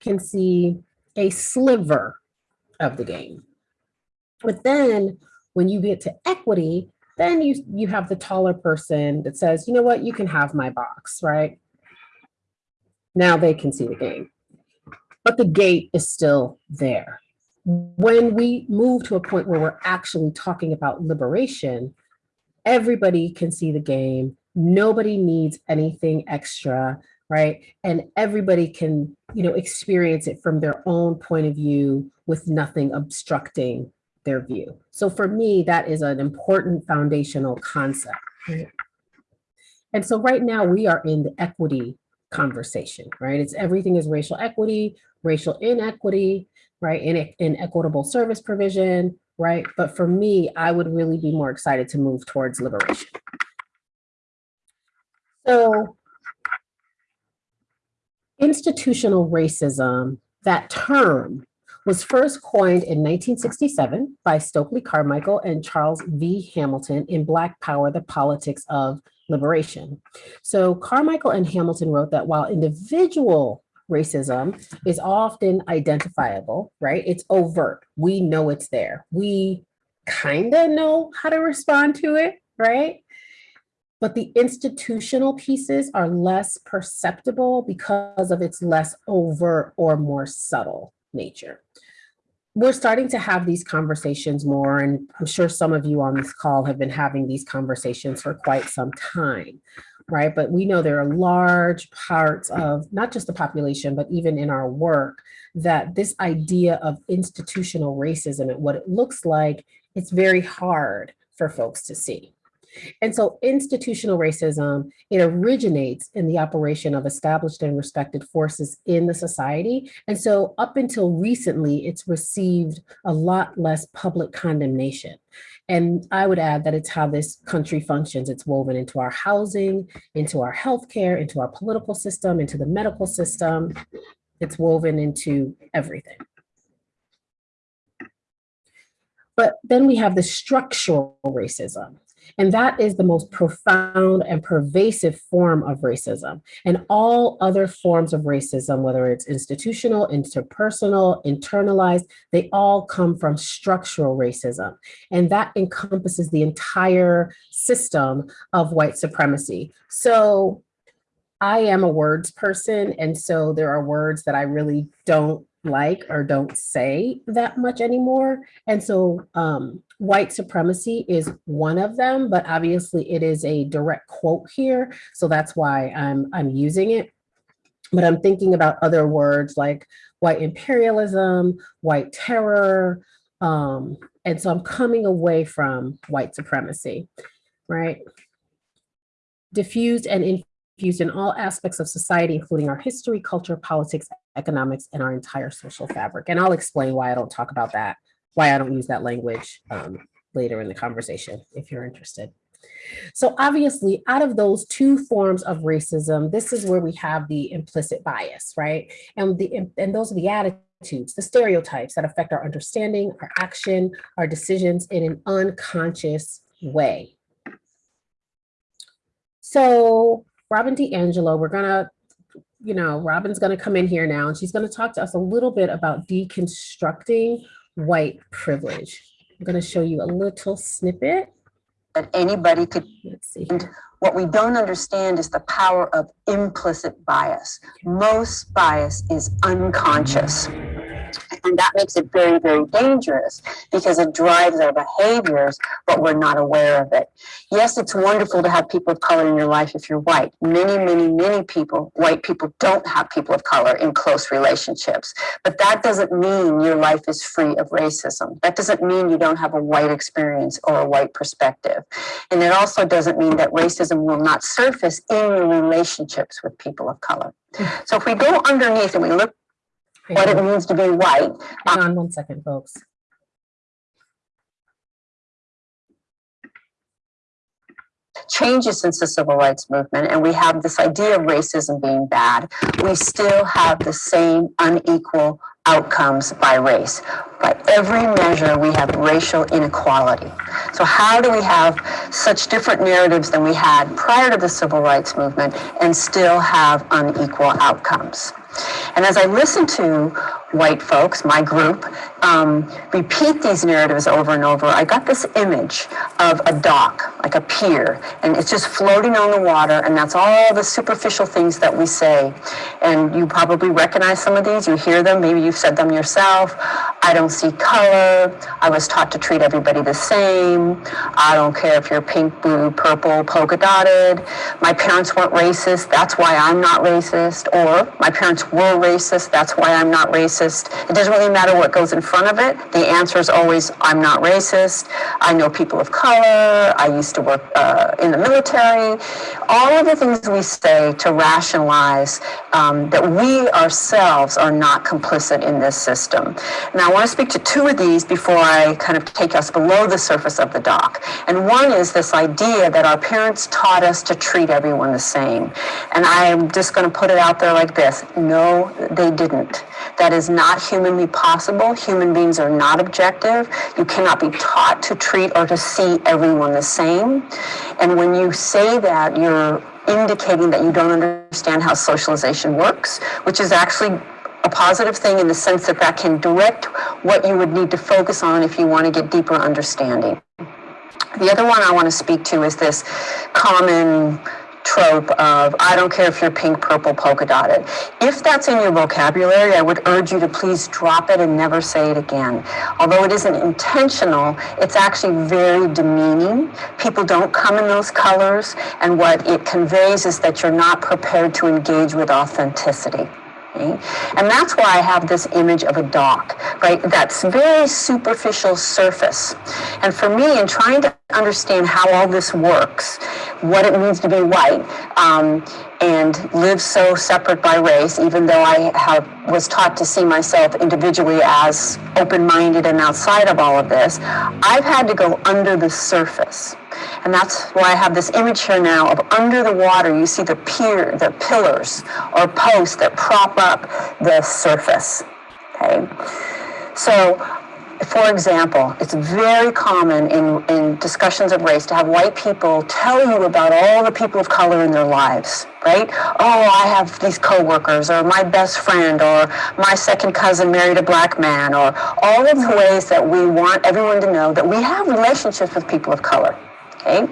can see a sliver of the game. But then when you get to equity, then you, you have the taller person that says, you know what, you can have my box, right? Now they can see the game. But the gate is still there. When we move to a point where we're actually talking about liberation, everybody can see the game. Nobody needs anything extra, right? And everybody can, you know, experience it from their own point of view with nothing obstructing their view. So for me, that is an important foundational concept. Right? And so right now we are in the equity conversation, right? It's everything is racial equity, racial inequity, right? In in equitable service provision, right? But for me, I would really be more excited to move towards liberation. So institutional racism, that term was first coined in 1967 by Stokely Carmichael and Charles V. Hamilton in Black Power, the Politics of Liberation. So Carmichael and Hamilton wrote that while individual racism is often identifiable, right? It's overt. We know it's there. We kind of know how to respond to it, right? But the institutional pieces are less perceptible because of its less overt or more subtle nature. We're starting to have these conversations more, and I'm sure some of you on this call have been having these conversations for quite some time, right? But we know there are large parts of not just the population, but even in our work, that this idea of institutional racism and what it looks like, it's very hard for folks to see. And so institutional racism, it originates in the operation of established and respected forces in the society. And so up until recently, it's received a lot less public condemnation. And I would add that it's how this country functions. It's woven into our housing, into our healthcare, into our political system, into the medical system. It's woven into everything. But then we have the structural racism. And that is the most profound and pervasive form of racism. And all other forms of racism, whether it's institutional, interpersonal, internalized, they all come from structural racism. And that encompasses the entire system of white supremacy. So I am a words person. And so there are words that I really don't like or don't say that much anymore. And so um, white supremacy is one of them, but obviously it is a direct quote here. So that's why I'm, I'm using it. But I'm thinking about other words like white imperialism, white terror. Um, and so I'm coming away from white supremacy, right? Diffused and infused in all aspects of society, including our history, culture, politics, economics, and our entire social fabric. And I'll explain why I don't talk about that, why I don't use that language um, later in the conversation, if you're interested. So obviously, out of those two forms of racism, this is where we have the implicit bias, right? And, the, and those are the attitudes, the stereotypes that affect our understanding, our action, our decisions in an unconscious way. So Robin DiAngelo, we're gonna you know, Robin's going to come in here now and she's going to talk to us a little bit about deconstructing white privilege. I'm going to show you a little snippet. That anybody could, Let's see. and what we don't understand is the power of implicit bias. Most bias is unconscious. And that makes it very, very dangerous because it drives our behaviors, but we're not aware of it. Yes, it's wonderful to have people of color in your life if you're white. Many, many, many people, white people don't have people of color in close relationships. But that doesn't mean your life is free of racism. That doesn't mean you don't have a white experience or a white perspective. And it also doesn't mean that racism will not surface in your relationships with people of color. So if we go underneath and we look what it means to be white. Hang on one second, folks. changes since the civil rights movement and we have this idea of racism being bad, we still have the same unequal outcomes by race. By every measure, we have racial inequality. So how do we have such different narratives than we had prior to the civil rights movement and still have unequal outcomes? And as I listen to white folks, my group, um, repeat these narratives over and over, I got this image of a dock, like a pier, and it's just floating on the water, and that's all the superficial things that we say. And you probably recognize some of these, you hear them, maybe you've said them yourself. I don't see color, I was taught to treat everybody the same, I don't care if you're pink, blue, purple, polka dotted, my parents weren't racist, that's why I'm not racist, or my parents were racist, that's why I'm not racist. It doesn't really matter what goes in front of it. The answer is always, I'm not racist. I know people of color. I used to work uh, in the military. All of the things we say to rationalize um, that we ourselves are not complicit in this system. Now, I want to speak to two of these before I kind of take us below the surface of the dock. And one is this idea that our parents taught us to treat everyone the same. And I'm just going to put it out there like this. No, they didn't. That is not humanly possible. Human beings are not objective. You cannot be taught to treat or to see everyone the same. And when you say that, you're indicating that you don't understand how socialization works, which is actually a positive thing in the sense that that can direct what you would need to focus on if you want to get deeper understanding. The other one I want to speak to is this common trope of I don't care if you're pink, purple, polka dotted. If that's in your vocabulary, I would urge you to please drop it and never say it again. Although it isn't intentional, it's actually very demeaning. People don't come in those colors, and what it conveys is that you're not prepared to engage with authenticity. And that's why I have this image of a dock, right? That's very superficial surface. And for me, in trying to understand how all this works, what it means to be white, um, and live so separate by race, even though I have, was taught to see myself individually as open-minded and outside of all of this, I've had to go under the surface. And that's why I have this image here now of under the water, you see the pier, the pillars or posts that prop up the surface, okay? So for example, it's very common in, in discussions of race to have white people tell you about all the people of color in their lives, right? Oh, I have these coworkers, or my best friend, or my second cousin married a black man, or all of the ways that we want everyone to know that we have relationships with people of color, okay?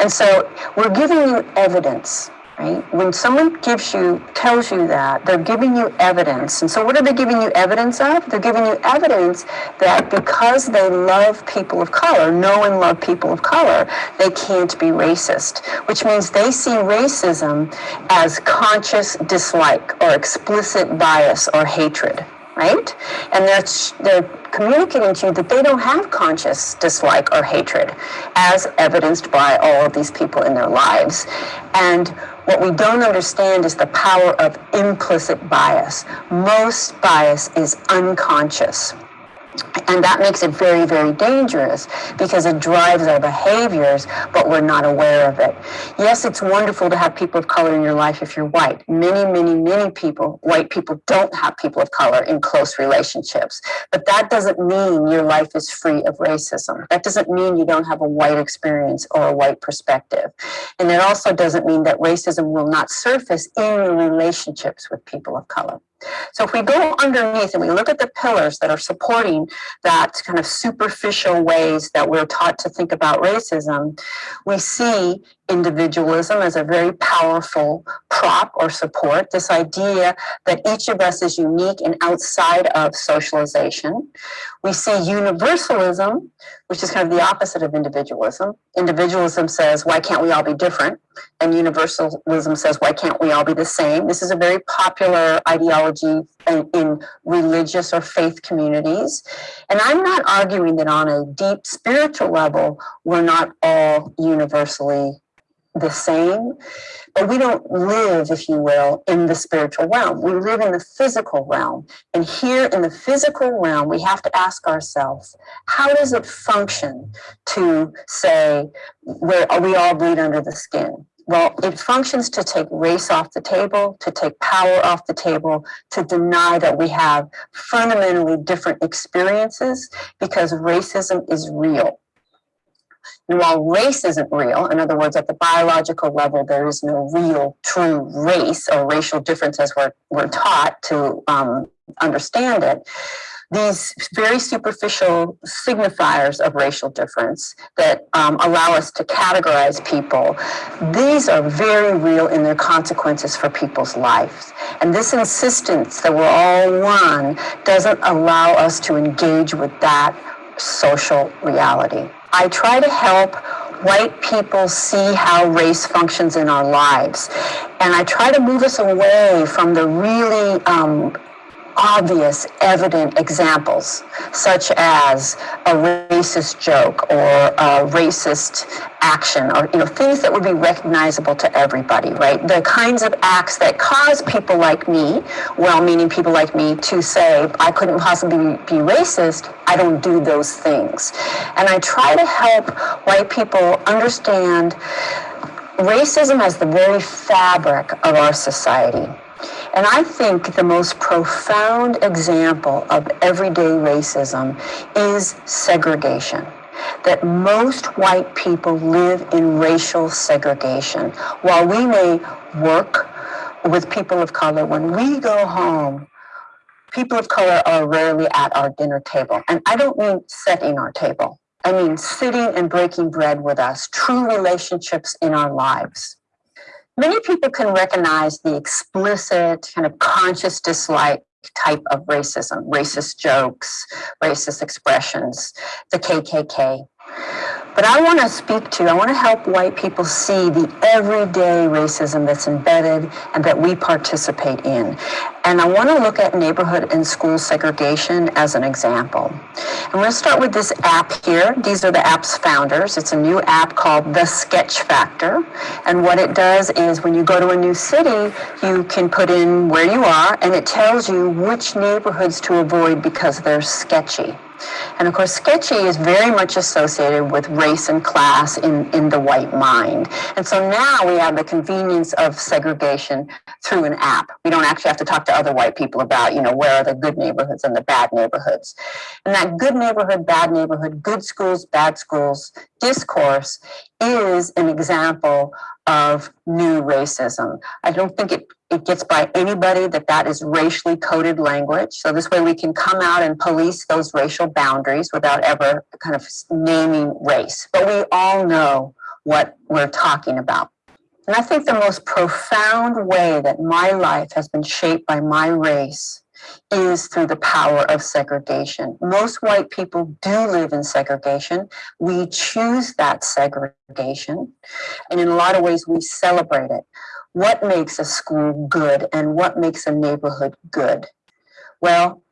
And so we're giving you evidence right? When someone gives you, tells you that, they're giving you evidence. And so what are they giving you evidence of? They're giving you evidence that because they love people of color, know and love people of color, they can't be racist, which means they see racism as conscious dislike or explicit bias or hatred right? And that's they're communicating to you that they don't have conscious dislike or hatred, as evidenced by all of these people in their lives. And what we don't understand is the power of implicit bias. Most bias is unconscious. And that makes it very, very dangerous because it drives our behaviors, but we're not aware of it. Yes, it's wonderful to have people of color in your life if you're white. Many, many, many people, white people don't have people of color in close relationships. But that doesn't mean your life is free of racism. That doesn't mean you don't have a white experience or a white perspective. And it also doesn't mean that racism will not surface in your relationships with people of color. So if we go underneath and we look at the pillars that are supporting that kind of superficial ways that we're taught to think about racism, we see individualism as a very powerful prop or support, this idea that each of us is unique and outside of socialization. We see universalism, which is kind of the opposite of individualism. Individualism says, why can't we all be different? And universalism says, why can't we all be the same? This is a very popular ideology in, in religious or faith communities. And I'm not arguing that on a deep spiritual level, we're not all universally the same, but we don't live, if you will, in the spiritual realm. We live in the physical realm. And here in the physical realm, we have to ask ourselves, how does it function to say where we all bleed under the skin? Well, it functions to take race off the table, to take power off the table, to deny that we have fundamentally different experiences because racism is real And while race isn't real, in other words, at the biological level, there is no real true race or racial difference as we're, we're taught to um, understand it, these very superficial signifiers of racial difference that um, allow us to categorize people, these are very real in their consequences for people's lives. And this insistence that we're all one doesn't allow us to engage with that social reality. I try to help white people see how race functions in our lives. And I try to move us away from the really um, obvious, evident examples, such as a racist joke or a racist action, or you know things that would be recognizable to everybody, right? The kinds of acts that cause people like me, well-meaning people like me, to say I couldn't possibly be racist. I don't do those things, and I try to help white people understand racism as the very fabric of our society. And I think the most profound example of everyday racism is segregation. That most white people live in racial segregation. While we may work with people of color, when we go home, people of color are rarely at our dinner table. And I don't mean setting our table. I mean sitting and breaking bread with us, true relationships in our lives many people can recognize the explicit kind of conscious dislike type of racism, racist jokes, racist expressions, the KKK. But I want to speak to, I want to help white people see the everyday racism that's embedded and that we participate in. And I want to look at neighborhood and school segregation as an example. I'm going to start with this app here. These are the app's founders. It's a new app called The Sketch Factor. And what it does is when you go to a new city, you can put in where you are and it tells you which neighborhoods to avoid because they're sketchy. And of course, sketchy is very much associated with race and class in, in the white mind. And so now we have the convenience of segregation through an app. We don't actually have to talk to other white people about, you know, where are the good neighborhoods and the bad neighborhoods. And that good neighborhood, bad neighborhood, good schools, bad schools discourse is an example of new racism. I don't think it, it gets by anybody that that is racially coded language. So this way we can come out and police those racial boundaries without ever kind of naming race. But we all know what we're talking about. And I think the most profound way that my life has been shaped by my race is through the power of segregation. Most white people do live in segregation. We choose that segregation. And in a lot of ways, we celebrate it. What makes a school good and what makes a neighborhood good? Well,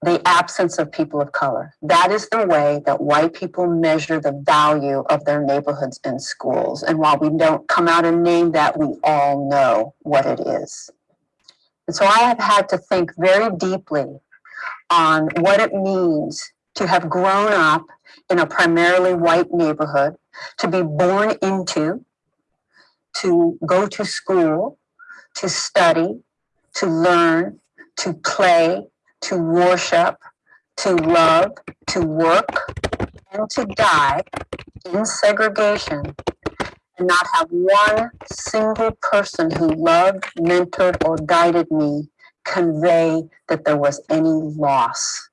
the absence of people of color. That is the way that white people measure the value of their neighborhoods and schools. And while we don't come out and name that, we all know what it is. And so I have had to think very deeply on what it means to have grown up in a primarily white neighborhood, to be born into, to go to school, to study, to learn, to play, to worship, to love, to work, and to die in segregation and not have one single person who loved, mentored, or guided me convey that there was any loss.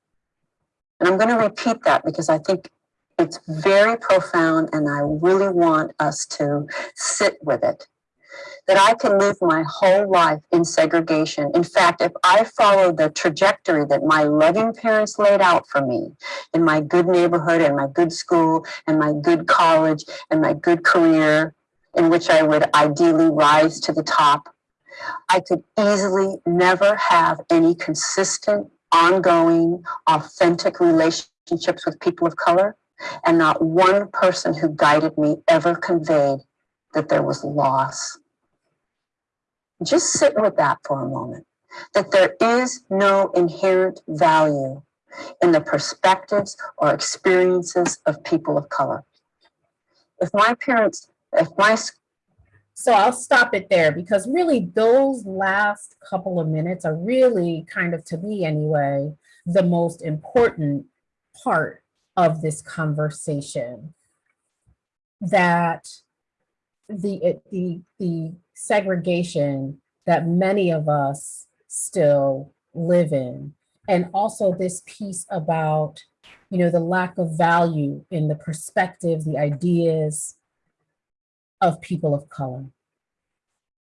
And I'm going to repeat that because I think it's very profound and I really want us to sit with it. That I can live my whole life in segregation. In fact, if I follow the trajectory that my loving parents laid out for me in my good neighborhood and my good school and my good college and my good career, in which I would ideally rise to the top, I could easily never have any consistent, ongoing, authentic relationships with people of color. And not one person who guided me ever conveyed that there was loss. Just sit with that for a moment, that there is no inherent value in the perspectives or experiences of people of color. If my parents, if my so I'll stop it there because really those last couple of minutes are really kind of, to me anyway, the most important part of this conversation. that the, the, the segregation that many of us still live in. And also this piece about, you know, the lack of value in the perspective, the ideas of people of color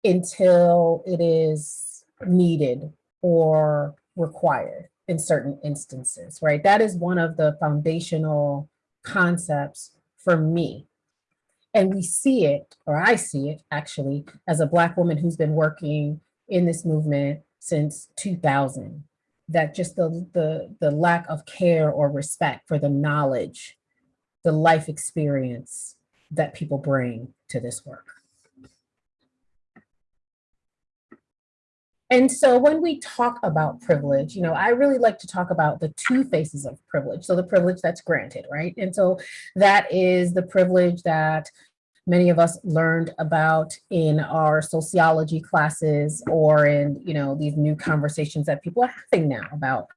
until it is needed or required in certain instances, right? That is one of the foundational concepts for me. And we see it, or I see it actually, as a Black woman who's been working in this movement since 2000, that just the, the, the lack of care or respect for the knowledge, the life experience that people bring to this work. And so when we talk about privilege, you know, I really like to talk about the two faces of privilege. So the privilege that's granted, right? And so that is the privilege that many of us learned about in our sociology classes or in, you know, these new conversations that people are having now about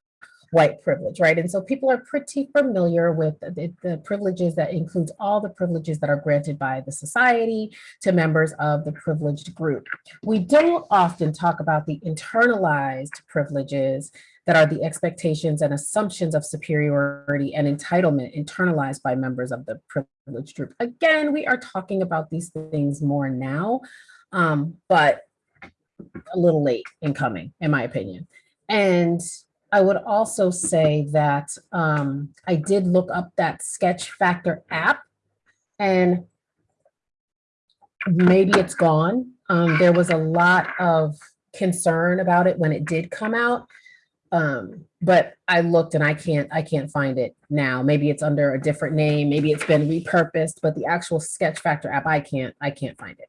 white privilege, right? And so people are pretty familiar with the, the, privileges that includes all the privileges that are granted by the society to members of the privileged group. We don't often talk about the internalized privileges that are the expectations and assumptions of superiority and entitlement internalized by members of the privileged group. Again, we are talking about these things more now, um, but a little late in coming, in my opinion. And I would also say that um, I did look up that Sketch Factor app and maybe it's gone. Um, there was a lot of concern about it when it did come out. Um, but I looked and I can't, I can't find it now. Maybe it's under a different name. Maybe it's been repurposed, but the actual Sketch Factor app, I can't, I can't find it.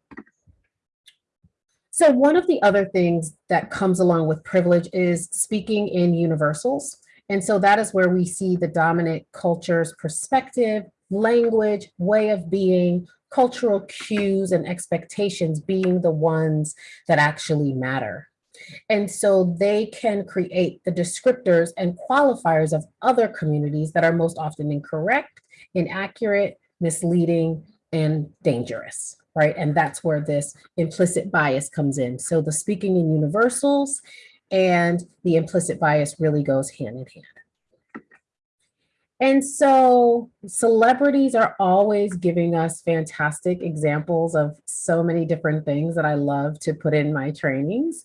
So one of the other things that comes along with privilege is speaking in universals. And so that is where we see the dominant culture's perspective, language, way of being, cultural cues and expectations being the ones that actually matter. And so they can create the descriptors and qualifiers of other communities that are most often incorrect, inaccurate, misleading, and dangerous right? And that's where this implicit bias comes in. So the speaking in universals and the implicit bias really goes hand in hand. And so celebrities are always giving us fantastic examples of so many different things that I love to put in my trainings.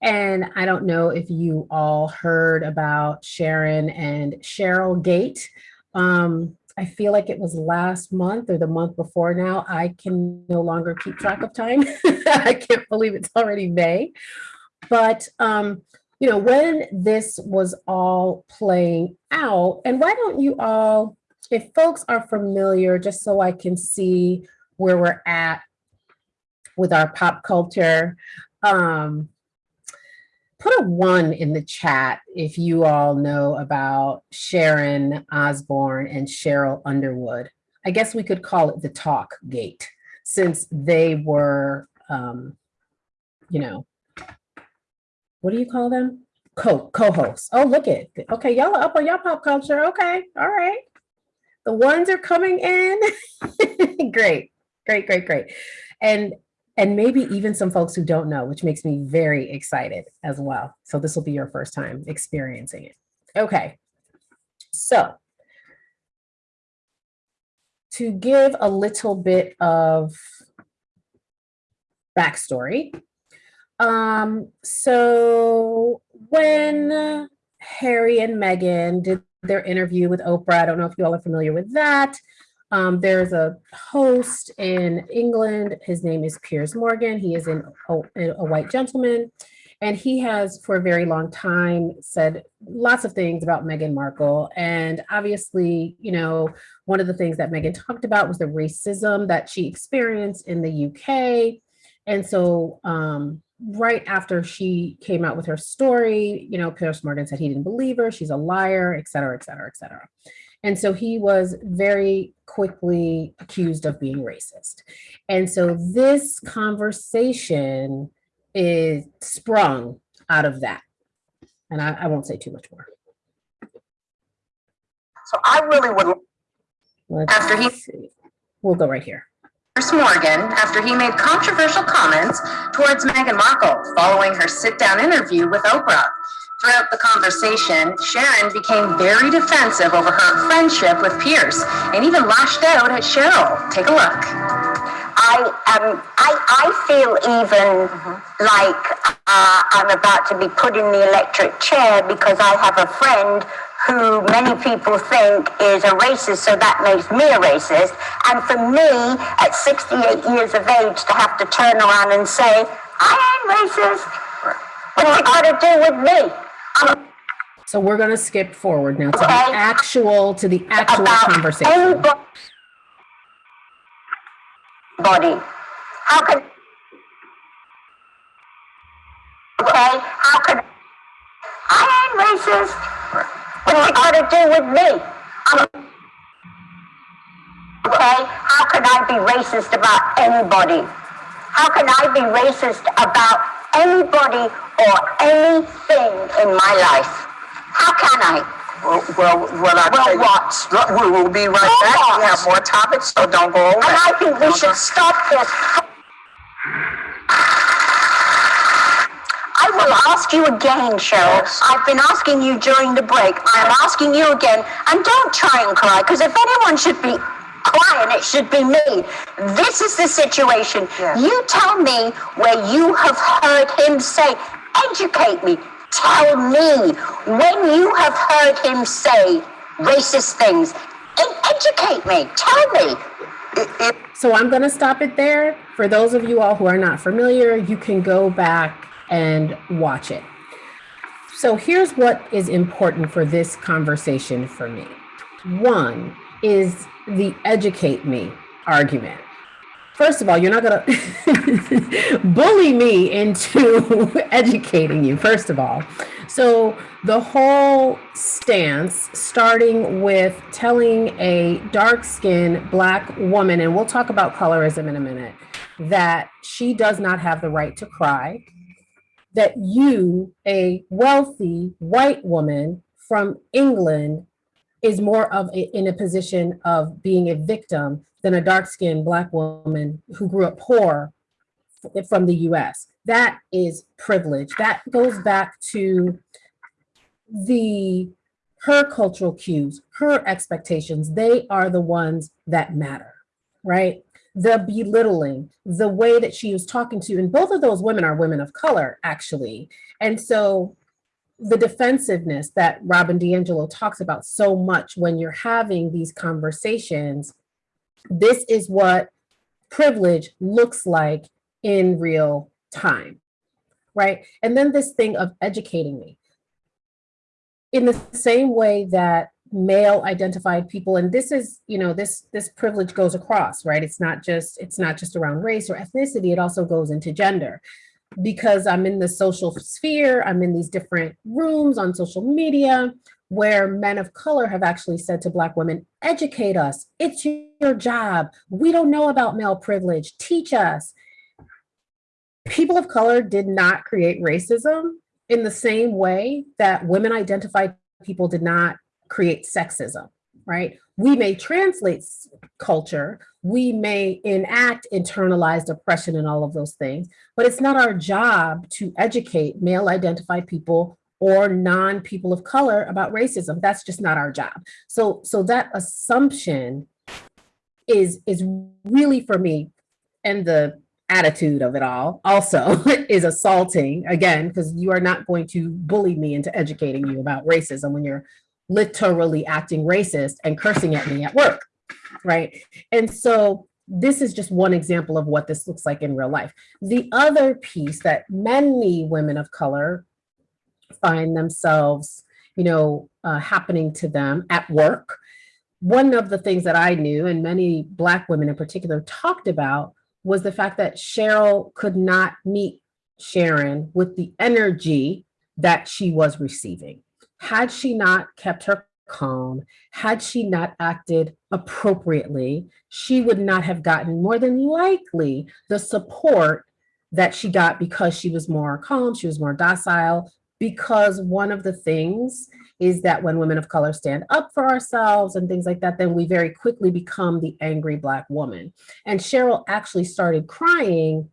And I don't know if you all heard about Sharon and Sheryl Gate. Um, I feel like it was last month or the month before now. I can no longer keep track of time. I can't believe it's already May. But, um, you know, when this was all playing out, and why don't you all, if folks are familiar, just so I can see where we're at with our pop culture, um, put a one in the chat if you all know about Sharon Osbourne and Sheryl Underwood. I guess we could call it the talk gate since they were, um, you know, what do you call them? Co co-hosts. Oh, look at, okay, y'all are up on y'all pop culture. Okay, all right. The ones are coming in. great, great, great, great. And and maybe even some folks who don't know, which makes me very excited as well. So this will be your first time experiencing it. Okay, so to give a little bit of backstory. Um, so when Harry and Meghan did their interview with Oprah, I don't know if you all are familiar with that, um, there's a host in England. His name is Piers Morgan. He is an, a, a white gentleman. And he has for a very long time said lots of things about Meghan Markle. And obviously, you know, one of the things that Meghan talked about was the racism that she experienced in the UK. And so um, right after she came out with her story, you know, Piers Morgan said he didn't believe her, she's a liar, et cetera, et cetera, et cetera. And so he was very quickly accused of being racist. And so this conversation is sprung out of that. And I, I won't say too much more. So I really would, Let's After he- see. We'll go right here. Piers Morgan after he made controversial comments towards Meghan Markle following her sit-down interview with Oprah. Throughout the conversation, Sharon became very defensive over her friendship with Piers and even lashed out at Sheryl. Take a look. I um I I feel even like uh, I'm about to be put in the electric chair because I have a friend who many people think is a racist, so that makes me a racist. And for me, at 68 years of age, to have to turn around and say I ain't racist, what's it got to do with me? So we're gonna skip forward now to the actual, to the actual conversation. Body. How could? Okay, how could? I ain't racist. What's it got to do with me? I'm, okay, how can I be racist about anybody? How can I be racist about anybody or anything in my life? How can I? Well, well, well, I Well, what? We will be right back. We have more topics, so don't go away. And I think we Don't should go- stop this. I will ask you again, Sheryl. Yes. I've been asking you during the break. I'm asking you again. And don't try and cry, because if anyone should be crying, it should be me. This is the situation. Yes. You tell me where you have heard him say, educate me. Tell me when you have heard him say racist things. Educate me. Tell me. So I'm going to stop it there. For those of you all who are not familiar, you can go back and watch it. So here's what is important for this conversation for me. One is the educate me argument. First of all, you're not going to bully me into educating you, first of all. So the whole stance, starting with telling a dark skinned black woman, and we'll talk about colorism in a minute, that she does not have the right to cry, that you, a wealthy white woman from England, is more of a, in a position of being a victim than a dark-skinned black woman who grew up poor from the US. That is privilege. That goes back to the her cultural cues, her expectations. They are the ones that matter, right? The belittling, the way that she was talking to, and both of those women are women of color, actually. And so the defensiveness that Robin DiAngelo talks about so much when you're having these conversations, this is what privilege looks like in real time, right? And then this thing of educating me. In the same way that male identified people, and this is, you know, this this privilege goes across, right? It's not just it's not just around race or ethnicity, it also goes into gender because I'm in the social sphere, I'm in these different rooms on social media where men of color have actually said to Black women, educate us. It's your job. We don't know about male privilege. Teach us. People of color did not create racism in the same way that women identified people did not create sexism, right? We may translate culture, we may enact internalized oppression and all of those things, but it's not our job to educate male identified people or non people of color about racism. That's just not our job. So so that assumption is is really for me and the attitude of it all also is assaulting again because you are not going to bully me into educating you about racism when you're literally acting racist and cursing at me at work right? And so this is just one example of what this looks like in real life. The other piece that many women of color find themselves you know uh, happening to them at work one of the things that i knew and many black women in particular talked about was the fact that sheryl could not meet sharon with the energy that she was receiving had she not kept her calm, had she not acted appropriately, she would not have gotten more than likely the support that she got because she was more calm, she was more docile, because one of the things is that when women of color stand up for ourselves and things like that, then we very quickly become the angry Black woman. And Sheryl actually started crying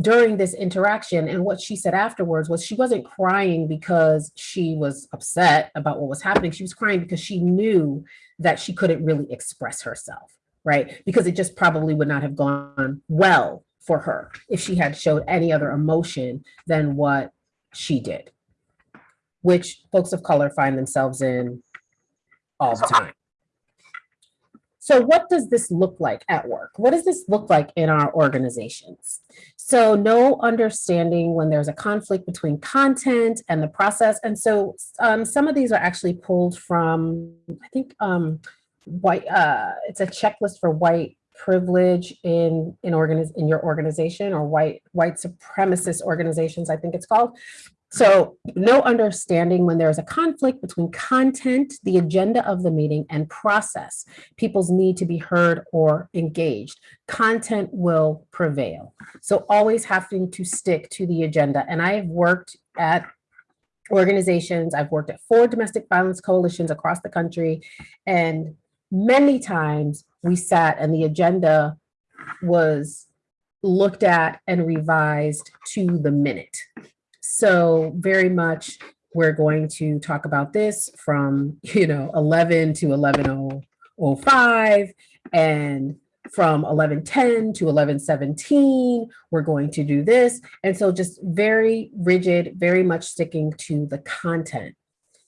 during this interaction. And what she said afterwards was she wasn't crying because she was upset about what was happening. She was crying because she knew that she couldn't really express herself, right? Because it just probably would not have gone well for her if she had showed any other emotion than what she did, which folks of color find themselves in all the time. So what does this look like at work? What does this look like in our organizations? So no understanding when there's a conflict between content and the process. And so um, some of these are actually pulled from, I think, um, white, uh, it's a checklist for white privilege in in organiz in your organization or white white supremacist organizations, I think it's called. So no understanding when there's a conflict between content, the agenda of the meeting and process, people's need to be heard or engaged, content will prevail. So always having to stick to the agenda. And I have worked at organizations, I've worked at four domestic violence coalitions across the country, and many times we sat and the agenda was looked at and revised to the minute. So very much we're going to talk about this from, you know, 11 to 11.05 and from 1110 to 1117, we're going to do this. And so just very rigid, very much sticking to the content,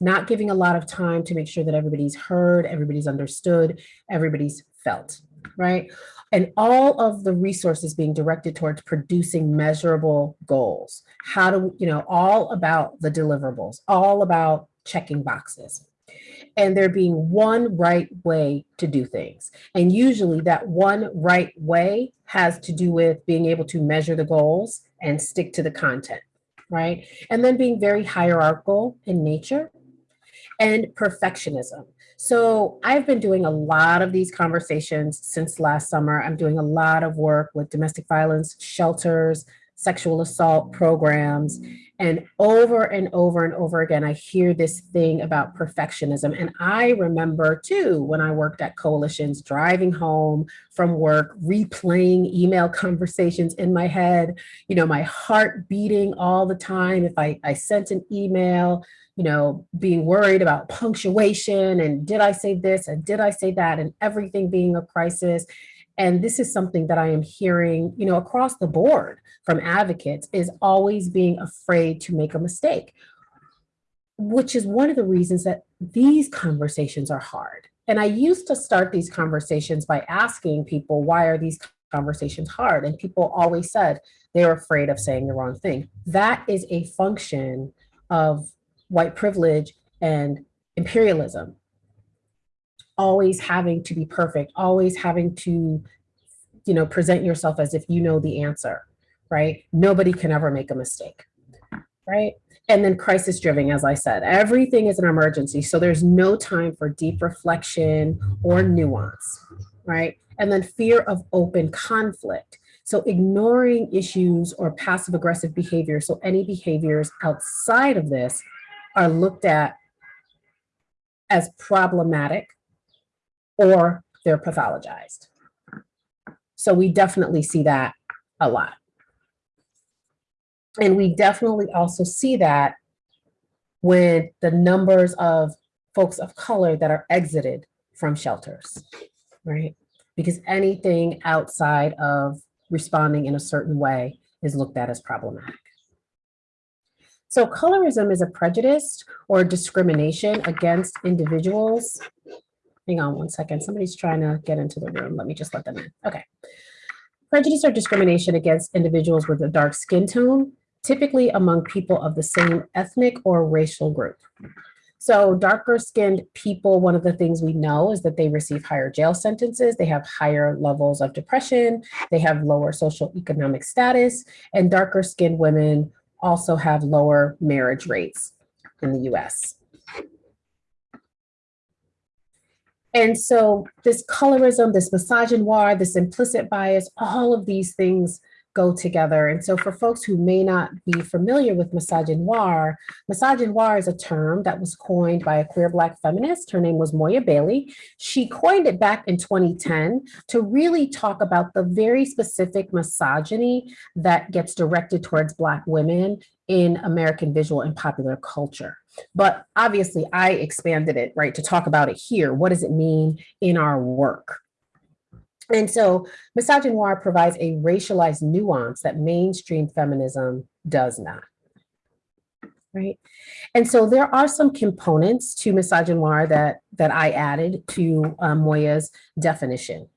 not giving a lot of time to make sure that everybody's heard, everybody's understood, everybody's felt, right? And all of the resources being directed towards producing measurable goals. How do, you know, all about the deliverables, all about checking boxes. And there being one right way to do things. And usually that one right way has to do with being able to measure the goals and stick to the content, right? And then being very hierarchical in nature and perfectionism. So I've been doing a lot of these conversations since last summer. I'm doing a lot of work with domestic violence shelters, sexual assault programs, and over and over and over again, I hear this thing about perfectionism. And I remember too, when I worked at coalitions, driving home from work, replaying email conversations in my head, you know, my heart beating all the time. If I, I sent an email, you know, being worried about punctuation and did I say this and did I say that and everything being a crisis. And this is something that I am hearing, you know, across the board from advocates is always being afraid to make a mistake, which is one of the reasons that these conversations are hard. And I used to start these conversations by asking people, why are these conversations hard? And people always said they're afraid of saying the wrong thing. That is a function of white privilege and imperialism. Always having to be perfect, always having to, you know, present yourself as if you know the answer, right? Nobody can ever make a mistake, right? And then crisis driven, as I said, everything is an emergency. So there's no time for deep reflection or nuance, right? And then fear of open conflict. So ignoring issues or passive aggressive behavior. So any behaviors outside of this are looked at as problematic or they're pathologized. So we definitely see that a lot. And we definitely also see that with the numbers of folks of color that are exited from shelters, right? Because anything outside of responding in a certain way is looked at as problematic. So colorism is a prejudice or discrimination against individuals. Hang on one second, somebody's trying to get into the room. Let me just let them in, okay. Prejudice or discrimination against individuals with a dark skin tone, typically among people of the same ethnic or racial group. So darker skinned people, one of the things we know is that they receive higher jail sentences, they have higher levels of depression, they have lower social economic status, and darker skinned women also have lower marriage rates in the US. And so this colorism, this misogynoir, this implicit bias, all of these things go together. And so for folks who may not be familiar with misogynoir, misogynoir is a term that was coined by a queer Black feminist. Her name was Moya Bailey. She coined it back in 2010 to really talk about the very specific misogyny that gets directed towards Black women in American visual and popular culture. But obviously I expanded it, right, to talk about it here. What does it mean in our work? And so misogynoir provides a racialized nuance that mainstream feminism does not. Right. And so there are some components to misogynoir that, that I added to um, Moya's definition.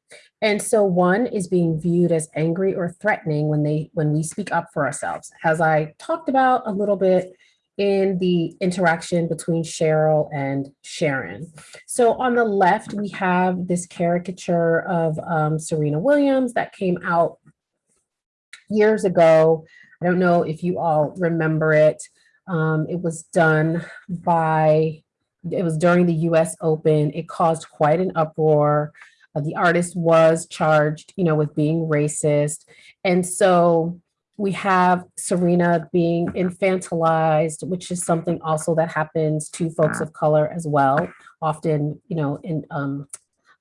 And so one is being viewed as angry or threatening when they when we speak up for ourselves. As I talked about a little bit in the interaction between Sheryl and Sharon. So on the left, we have this caricature of um, Serena Williams that came out years ago. I don't know if you all remember it. Um, it was done by, it was during the US Open. It caused quite an uproar. Uh, the artist was charged, you know, with being racist. And so we have Serena being infantilized, which is something also that happens to folks of color as well, often, you know, in um,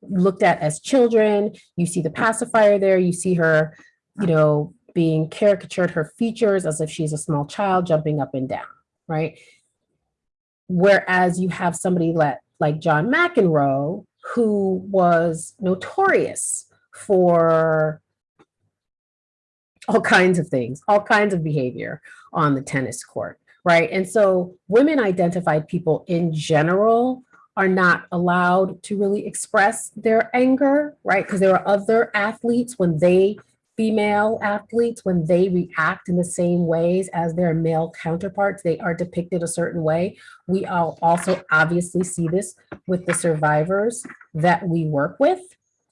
looked at as children. You see the pacifier there, you see her, you know, being caricatured, her features as if she's a small child jumping up and down, right? Whereas you have somebody like, like John McEnroe, who was notorious for all kinds of things, all kinds of behavior on the tennis court, right? And so women identified people in general are not allowed to really express their anger, right? Because there are other athletes when they, female athletes, when they react in the same ways as their male counterparts, they are depicted a certain way. We all also obviously see this with the survivors that we work with,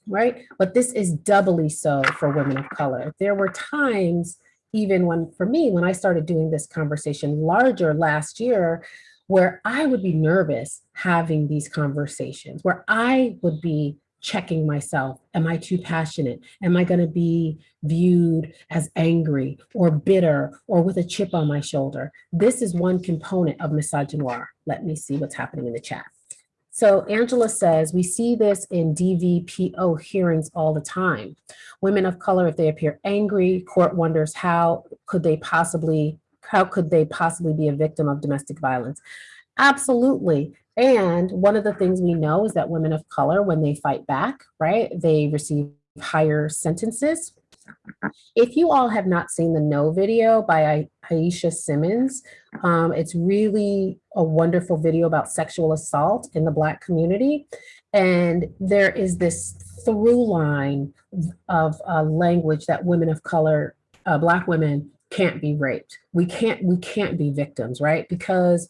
right? But this is doubly so for women of color. There were times, even when, for me, when I started doing this conversation larger last year, where I would be nervous having these conversations, where I would be checking myself. Am I too passionate? Am I going to be viewed as angry or bitter or with a chip on my shoulder? This is one component of misogynoir. Let me see what's happening in the chat. So Angela says, we see this in DVPO hearings all the time. Women of color, if they appear angry, court wonders how could they possibly, how could they possibly be a victim of domestic violence? Absolutely. And one of the things we know is that women of color, when they fight back, right, they receive higher sentences. If you all have not seen the No video by Aishah Simmons, um, it's really a wonderful video about sexual assault in the Black community. And there is this through line of uh, language that women of color, uh, Black women can't be raped. We can't, we can't be victims, right? Because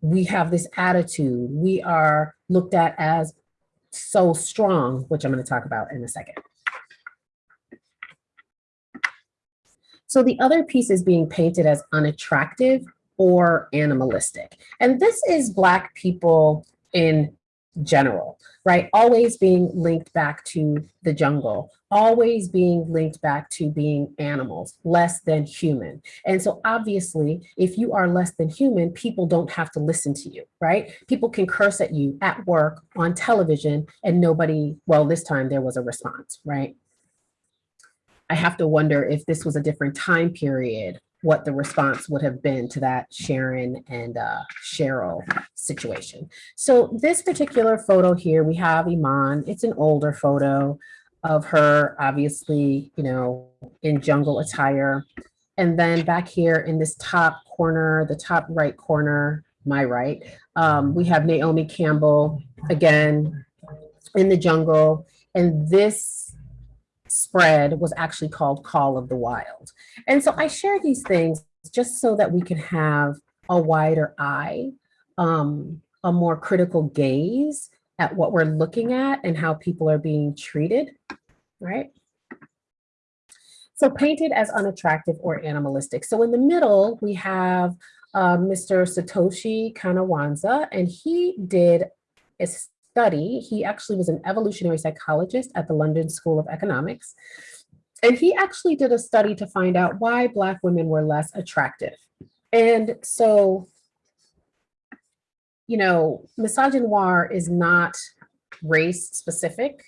we have this attitude. We are looked at as so strong, which I'm going to talk about in a second. So the other piece is being painted as unattractive or animalistic. And this is Black people in general, right? Always being linked back to the jungle, always being linked back to being animals, less than human. And so obviously, if you are less than human, people don't have to listen to you, right? People can curse at you at work, on television, and nobody, well, this time there was a response, right? I have to wonder if this was a different time period, what the response would have been to that Sharon and uh, Sheryl situation. So this particular photo here, we have Iman. It's an older photo of her, obviously, you know, in jungle attire. And then back here in this top corner, the top right corner, my right, um, we have Naomi Campbell, again, in the jungle. And this spread was actually called Call of the Wild. And so I share these things just so that we can have a wider eye, um, a more critical gaze at what we're looking at and how people are being treated, right? So painted as unattractive or animalistic. So in the middle, we have uh, Mr. Satoshi Kanazawa, and he did a study. He actually was an evolutionary psychologist at the London School of Economics. And he actually did a study to find out why Black women were less attractive. And so, you know, misogynoir is not race specific.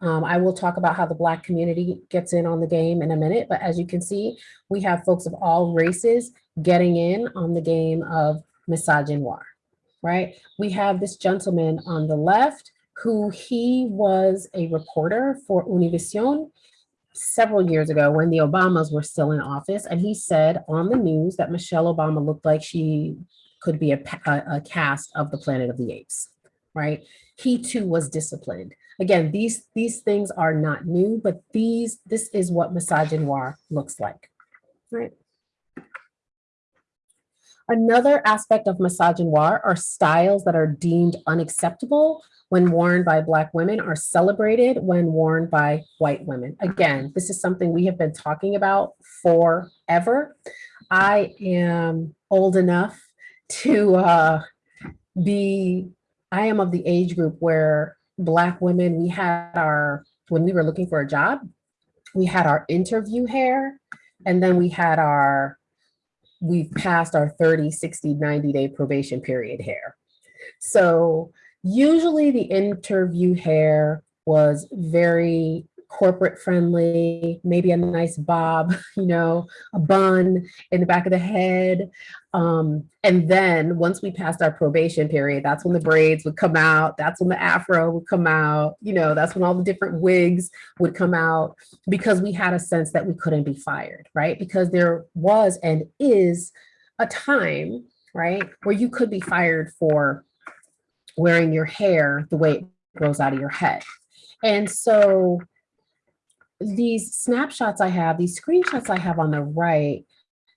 Um, I will talk about how the Black community gets in on the game in a minute, but as you can see, we have folks of all races getting in on the game of misogynoir, right? We have this gentleman on the left who he was a reporter for Univision several years ago when the Obamas were still in office. And he said on the news that Michelle Obama looked like she could be a, a, a cast of the Planet of the Apes, right? He too was disciplined. Again, these, these things are not new, but these, this is what misogynoir looks like, right? Another aspect of misogynoir are styles that are deemed unacceptable when worn by Black women are celebrated when worn by white women. Again, this is something we have been talking about forever. I am old enough to uh, be, I am of the age group where Black women, we had our, when we were looking for a job, we had our interview hair, and then we had our, we've passed our 30, 60, 90 day probation period hair. So usually the interview hair was very corporate friendly, maybe a nice bob, you know, a bun in the back of the head. Um, and then once we passed our probation period, that's when the braids would come out. That's when the afro would come out. You know, that's when all the different wigs would come out because we had a sense that we couldn't be fired, right? Because there was and is a time, right, where you could be fired for wearing your hair the way it grows out of your head. And so these snapshots I have, these screenshots I have on the right,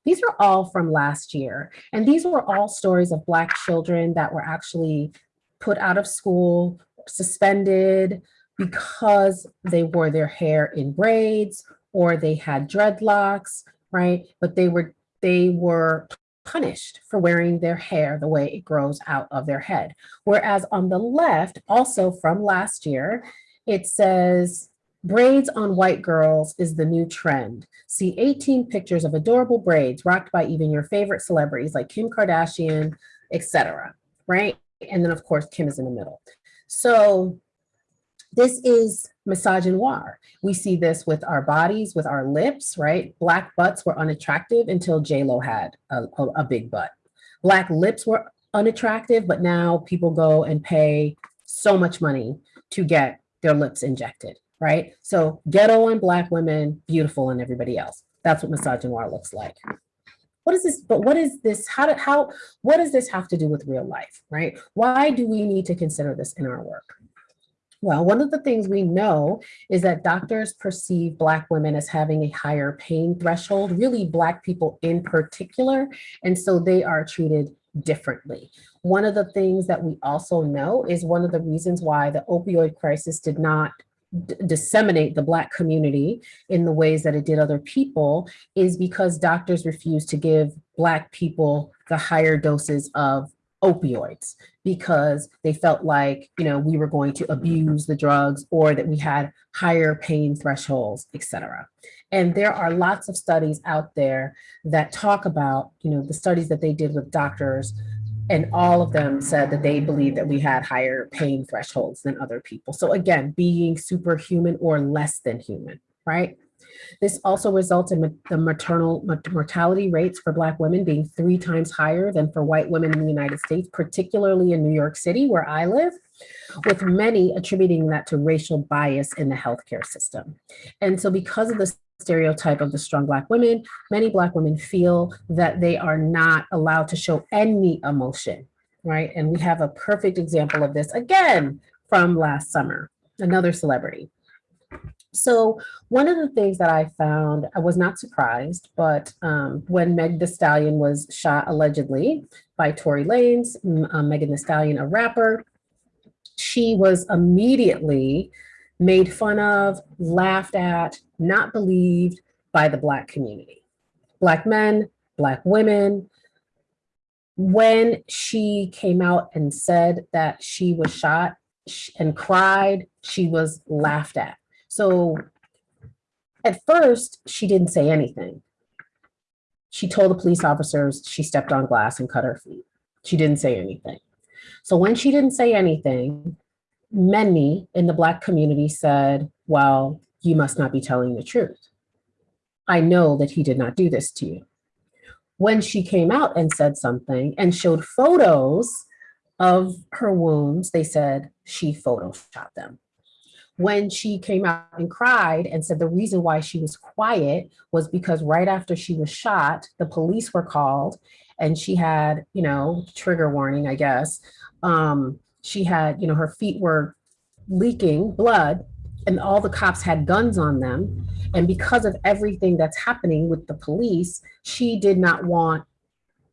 these are all from last year. And these were all stories of Black children that were actually put out of school, suspended because they wore their hair in braids or they had dreadlocks, right? But they were they were punished for wearing their hair the way it grows out of their head. Whereas on the left, also from last year, it says braids on white girls is the new trend. See 18 pictures of adorable braids rocked by even your favorite celebrities like Kim Kardashian, etc. right? And then of course, Kim is in the middle. So this is misogynoir. We see this with our bodies, with our lips, right? Black butts were unattractive until J-Lo had a, a, a big butt. Black lips were unattractive, but now people go and pay so much money to get their lips injected, right? So ghetto on Black women, beautiful and everybody else. That's what misogynoir looks like. What is this, but what is this, how, did, how, what does this have to do with real life, right? Why do we need to consider this in our work? Well, one of the things we know is that doctors perceive Black women as having a higher pain threshold, really Black people in particular, and so they are treated differently. One of the things that we also know is one of the reasons why the opioid crisis did not disseminate the Black community in the ways that it did other people is because doctors refused to give Black people the higher doses of opioids because they felt like, you know, we were going to abuse the drugs or that we had higher pain thresholds, etc. And there are lots of studies out there that talk about, you know, the studies that they did with doctors and all of them said that they believed that we had higher pain thresholds than other people. So again, being superhuman or less than human, right? This also results in the maternal mortality rates for Black women being three times higher than for white women in the United States, particularly in New York City, where I live, with many attributing that to racial bias in the healthcare system. And so because of the stereotype of the strong Black women, many Black women feel that they are not allowed to show any emotion, right? And we have a perfect example of this again from last summer, another celebrity. So one of the things that I found, I was not surprised, but um, when Meg Thee Stallion was shot allegedly by Tory Lanez, uh, Megan Thee Stallion, a rapper, she was immediately made fun of, laughed at, not believed by the Black community. Black men, Black women. When she came out and said that she was shot and cried, she was laughed at. So At first, she didn't say anything. She told the police officers she stepped on glass and cut her feet. She didn't say anything. So when she didn't say anything, many in the Black community said, well, you must not be telling the truth. I know that he did not do this to you. When she came out and said something and showed photos of her wounds, they said she photoshopped them. When she came out and cried and said the reason why she was quiet was because right after she was shot, the police were called and she had, you know, trigger warning, I guess. Um, she had, you know, her feet were leaking blood and all the cops had guns on them. And because of everything that's happening with the police, she did not want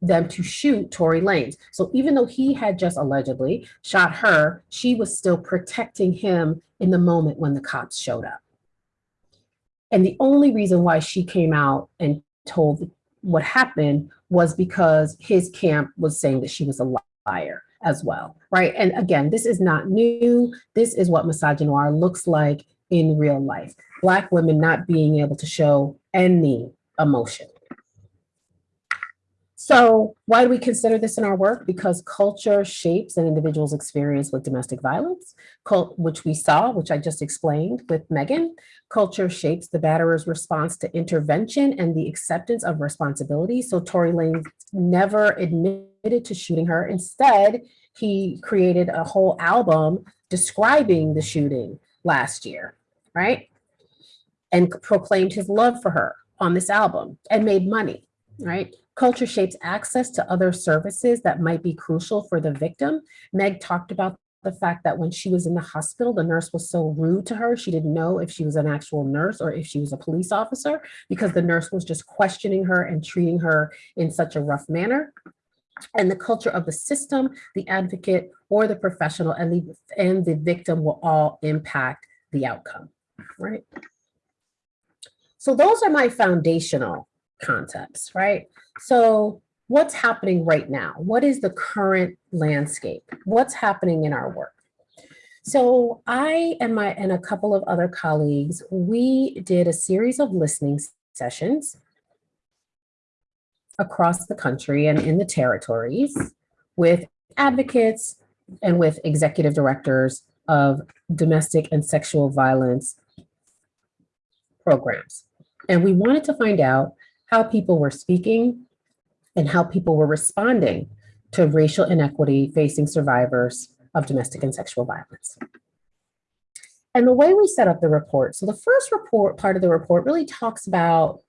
them to shoot Tory Lanez. So even though he had just allegedly shot her, she was still protecting him in the moment when the cops showed up. And the only reason why she came out and told what happened was because his camp was saying that she was a liar as well, right? And again, this is not new. This is what misogynoir looks like in real life. Black women not being able to show any emotion. So why do we consider this in our work? Because culture shapes an individual's experience with domestic violence, which we saw, which I just explained with Megan. Culture shapes the batterer's response to intervention and the acceptance of responsibility. So Tory Lanez never admitted to shooting her. Instead, he created a whole album describing the shooting last year, right? And proclaimed his love for her on this album and made money, right? Culture shapes access to other services that might be crucial for the victim. Meg talked about the fact that when she was in the hospital, the nurse was so rude to her. She didn't know if she was an actual nurse or if she was a police officer because the nurse was just questioning her and treating her in such a rough manner. And the culture of the system, the advocate or the professional and the, and the victim will all impact the outcome, right? So those are my foundational concepts, right? So what's happening right now? What is the current landscape? What's happening in our work? So I and my and a couple of other colleagues, we did a series of listening sessions across the country and in the territories with advocates and with executive directors of domestic and sexual violence programs. And we wanted to find out how people were speaking and how people were responding to racial inequity facing survivors of domestic and sexual violence. And the way we set up the report, so the first report, part of the report really talks about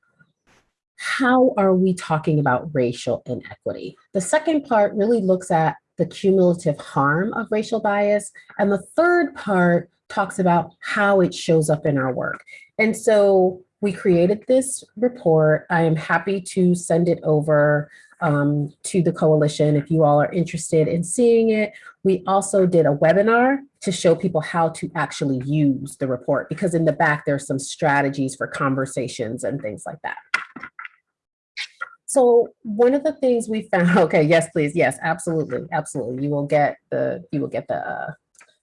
how are we talking about racial inequity? The second part really looks at the cumulative harm of racial bias. And the third part talks about how it shows up in our work. And so we created this report. I am happy to send it over um, to the coalition if you all are interested in seeing it. We also did a webinar to show people how to actually use the report because in the back there's some strategies for conversations and things like that. So one of the things we found, okay, yes, please, yes, absolutely, absolutely. You will get the, you will get the, uh,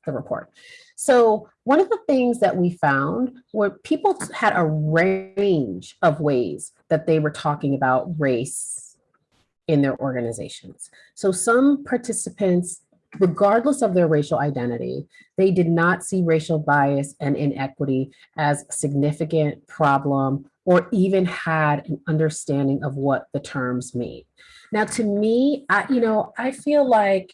the report. So one of the things that we found were people had a range of ways that they were talking about race in their organizations. So some participants, regardless of their racial identity, they did not see racial bias and inequity as a significant problem or even had an understanding of what the terms mean. Now, to me, I, you know, I feel like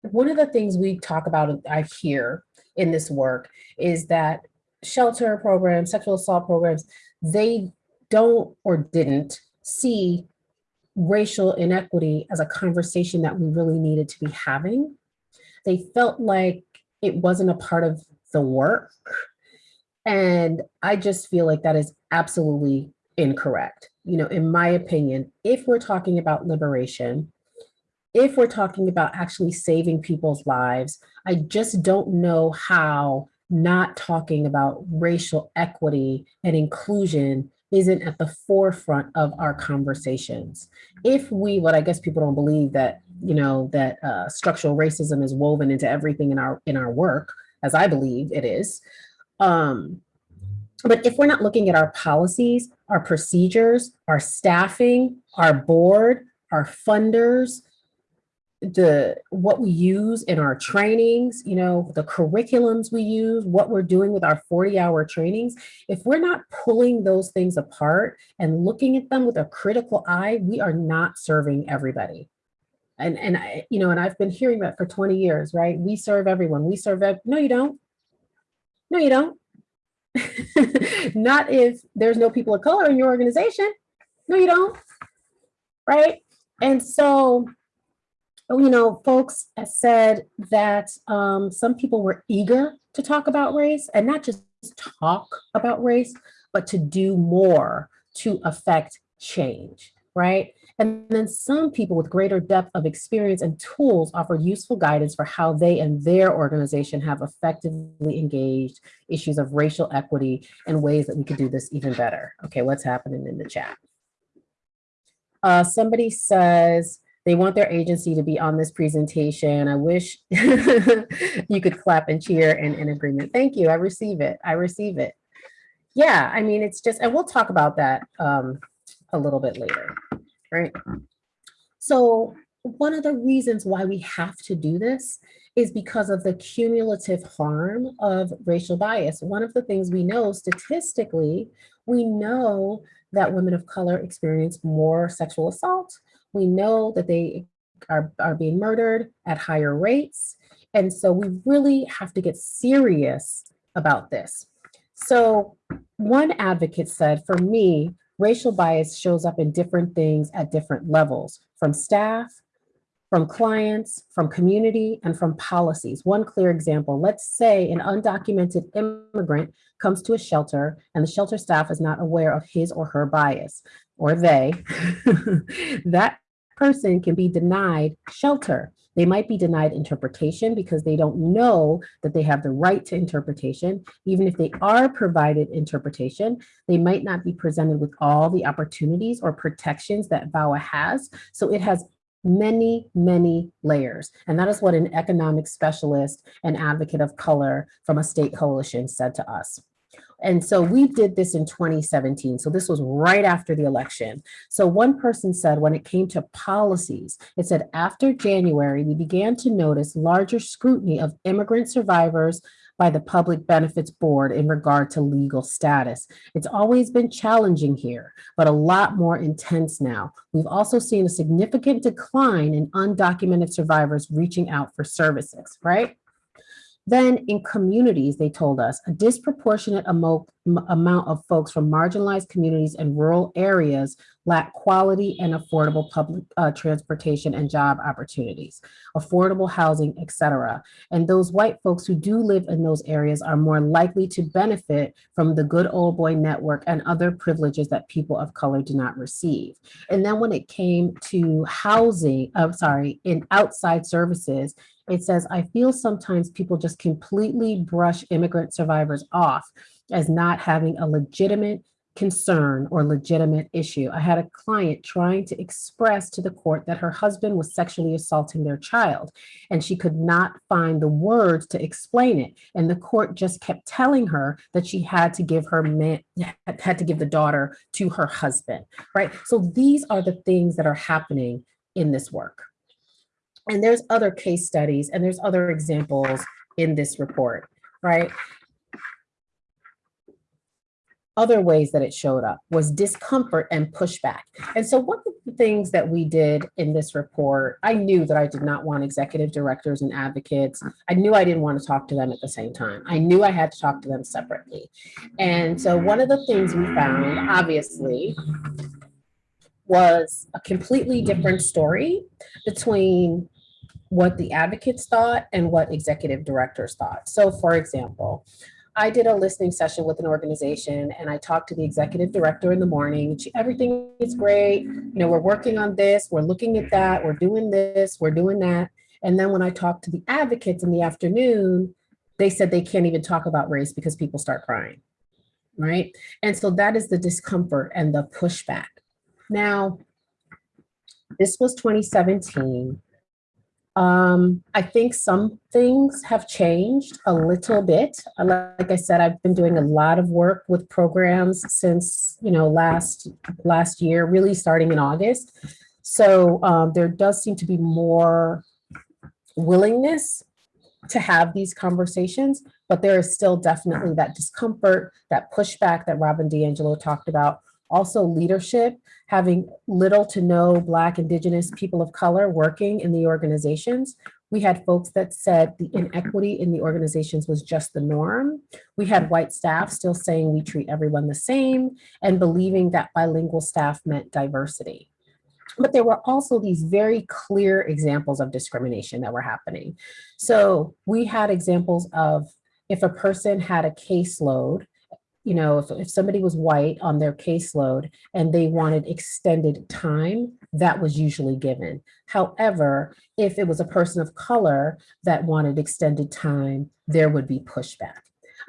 one of the things we talk about, I hear in this work is that shelter programs, sexual assault programs, they don't or didn't see racial inequity as a conversation that we really needed to be having. They felt like it wasn't a part of the work. And I just feel like that is absolutely incorrect. You know, in my opinion, if we're talking about liberation, if we're talking about actually saving people's lives, I just don't know how not talking about racial equity and inclusion isn't at the forefront of our conversations. If we, what I guess people don't believe that, you know, that uh, structural racism is woven into everything in our in our work, as I believe it is, um, But if we're not looking at our policies, our procedures, our staffing, our board, our funders, the what we use in our trainings, you know, the curriculums we use, what we're doing with our 40 hour trainings, if we're not pulling those things apart and looking at them with a critical eye, we are not serving everybody. And, and I, you know, and I've been hearing that for 20 years, right? We serve everyone. We serve, ev- no, you don't. No, you don't. Not if there's no people of color in your organization. No, you don't. Right? And so, you know, folks said that um, some people were eager to talk about race and not just talk about race, but to do more to affect change, right? And then some people with greater depth of experience and tools offered useful guidance for how they and their organization have effectively engaged issues of racial equity and ways that we could do this even better. Okay, what's happening in the chat? Uh, somebody says they want their agency to be on this presentation. I wish you could clap and cheer and in agreement. Thank you, I receive it, I receive it. Yeah, I mean, it's just, and we'll talk about that um, a little bit later right? So one of the reasons why we have to do this is because of the cumulative harm of racial bias. One of the things we know statistically, we know that women of color experience more sexual assault. We know that they are, are being murdered at higher rates. And so we really have to get serious about this. So one advocate said, for me, racial bias shows up in different things at different levels, from staff, from clients, from community, and from policies. One clear example, let's say an undocumented immigrant comes to a shelter and the shelter staff is not aware of his or her bias, or they, that person can be denied shelter. They might be denied interpretation because they don't know that they have the right to interpretation. Even if they are provided interpretation, they might not be presented with all the opportunities or protections that VAWA has. So it has many, many layers. And that is what an economic specialist and advocate of color from a state coalition said to us. And so we did this in 2017. So this was right after the election. So one person said when it came to policies, it said after January, we began to notice larger scrutiny of immigrant survivors by the Public Benefits Board in regard to legal status. It's always been challenging here, but a lot more intense now. We've also seen a significant decline in undocumented survivors reaching out for services, right? Then in communities, they told us, a disproportionate amount of folks from marginalized communities and rural areas lack quality and affordable public uh, transportation and job opportunities, affordable housing, etc. And those white folks who do live in those areas are more likely to benefit from the good old boy network and other privileges that people of color do not receive. And then when it came to housing, I'm sorry, in outside services, it says, I feel sometimes people just completely brush immigrant survivors off as not having a legitimate concern or legitimate issue. I had a client trying to express to the court that her husband was sexually assaulting their child, and she could not find the words to explain it. And the court just kept telling her that she had to give her man, had to give the daughter to her husband, right? So these are the things that are happening in this work. And there's other case studies and there's other examples in this report, right? Other ways that it showed up was discomfort and pushback. And so one of the things that we did in this report, I knew that I did not want executive directors and advocates. I knew I didn't want to talk to them at the same time. I knew I had to talk to them separately. And so one of the things we found, obviously, was a completely different story between what the advocates thought and what executive directors thought. So for example, I did a listening session with an organization and I talked to the executive director in the morning. She, everything is great. You know, we're working on this, we're looking at that, we're doing this, we're doing that. And then when I talked to the advocates in the afternoon, they said they can't even talk about race because people start crying, right? And so that is the discomfort and the pushback. Now, this was 2017 Um, I think some things have changed a little bit. Uh, Like I said, I've been doing a lot of work with programs since, you know, last, last year, really starting in August. So um, there does seem to be more willingness to have these conversations, but there is still definitely that discomfort, that pushback that Robin DiAngelo talked about. Also leadership, having little to no Black, Indigenous, people of color working in the organizations. We had folks that said the inequity in the organizations was just the norm. We had white staff still saying we treat everyone the same and believing that bilingual staff meant diversity. But there were also these very clear examples of discrimination that were happening. So we had examples of if a person had a caseload, you know, if, if somebody was white on their caseload and they wanted extended time, that was usually given. However, if it was a person of color that wanted extended time, there would be pushback.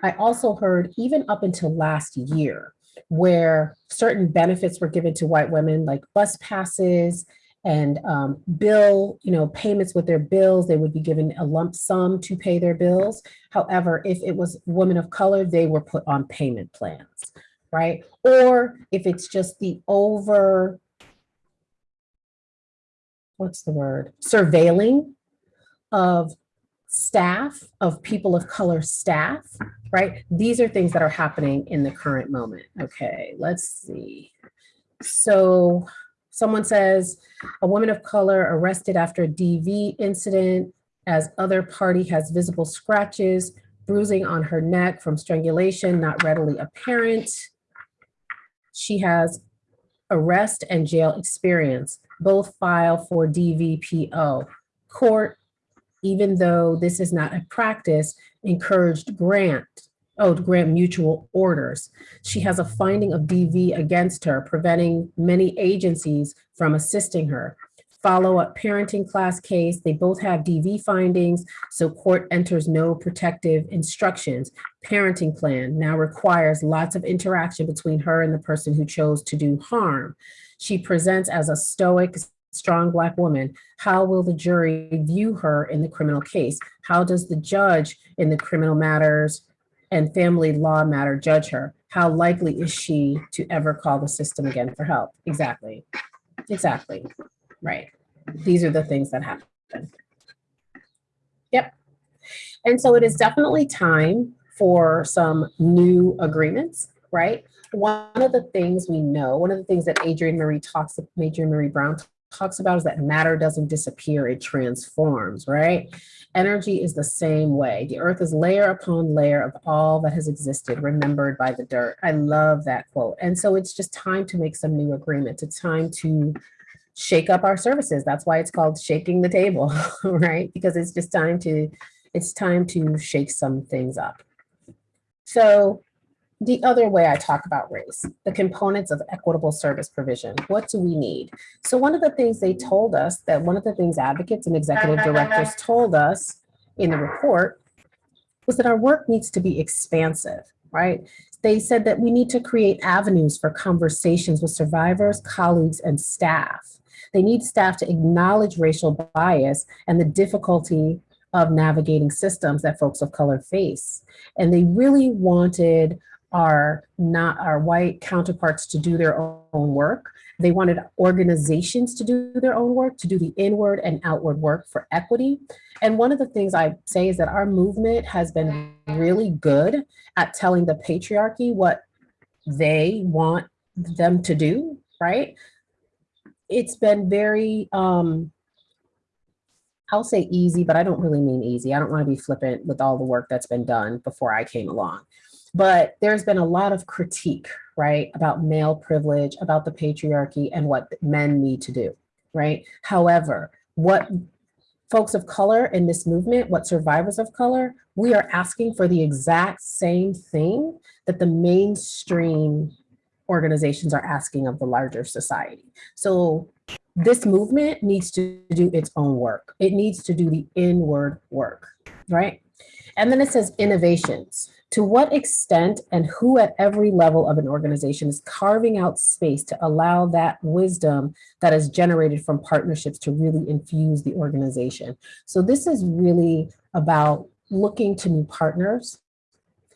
I also heard even up until last year, where certain benefits were given to white women like bus passes and um, bill, you know, payments with their bills, they would be given a lump sum to pay their bills. However, if it was women of color, they were put on payment plans, right? Or if it's just the over, what's the word? Surveilling of staff, of people of color staff, right? These are things that are happening in the current moment. Okay, let's see. So someone says, a woman of color arrested after a DV incident as other party has visible scratches, bruising on her neck from strangulation, not readily apparent. She has arrest and jail experience, both file for DVPO. Court, even though this is not a practice, encouraged grant, oh, to grant mutual orders. She has a finding of DV against her, preventing many agencies from assisting her. Follow-up parenting class case, they both have DV findings, so court enters no protective instructions. Parenting plan now requires lots of interaction between her and the person who chose to do harm. She presents as a stoic, strong Black woman. How will the jury view her in the criminal case? How does the judge in the criminal matters and family law matter judge her? How likely is she to ever call the system again for help? Exactly, exactly, right. These are the things that happen. Yep. And so it is definitely time for some new agreements, right? One of the things we know, one of the things that Adrienne Maree talks, Adrienne Maree Brown talks about is that matter doesn't disappear, it transforms, right? Energy is the same way. The earth is layer upon layer of all that has existed, remembered by the dirt. I love that quote. And so it's just time to make some new agreements. It's time to shake up our services. That's why it's called shaking the table, right? Because it's just time to, it's time to shake some things up. So the other way I talk about race, the components of equitable service provision. What do we need? So one of the things they told us that one of the things advocates and executive directors told us in the report was that our work needs to be expansive, right? They said that we need to create avenues for conversations with survivors, colleagues, and staff. They need staff to acknowledge racial bias and the difficulty of navigating systems that folks of color face. And they really wanted our not our white counterparts to do their own work. They wanted organizations to do their own work, to do the inward and outward work for equity. And one of the things I say is that our movement has been really good at telling the patriarchy what they want them to do, right? It's been very, um, I'll say easy, but I don't really mean easy. I don't want to be flippant with all the work that's been done before I came along. But there's been a lot of critique, right, about male privilege, about the patriarchy and what men need to do, right? However, what folks of color in this movement, what survivors of color, we are asking for the exact same thing that the mainstream organizations are asking of the larger society. So this movement needs to do its own work. It needs to do the inward work, right? And then it says innovations. To what extent and who at every level of an organization is carving out space to allow that wisdom that is generated from partnerships to really infuse the organization. So this is really about looking to new partners,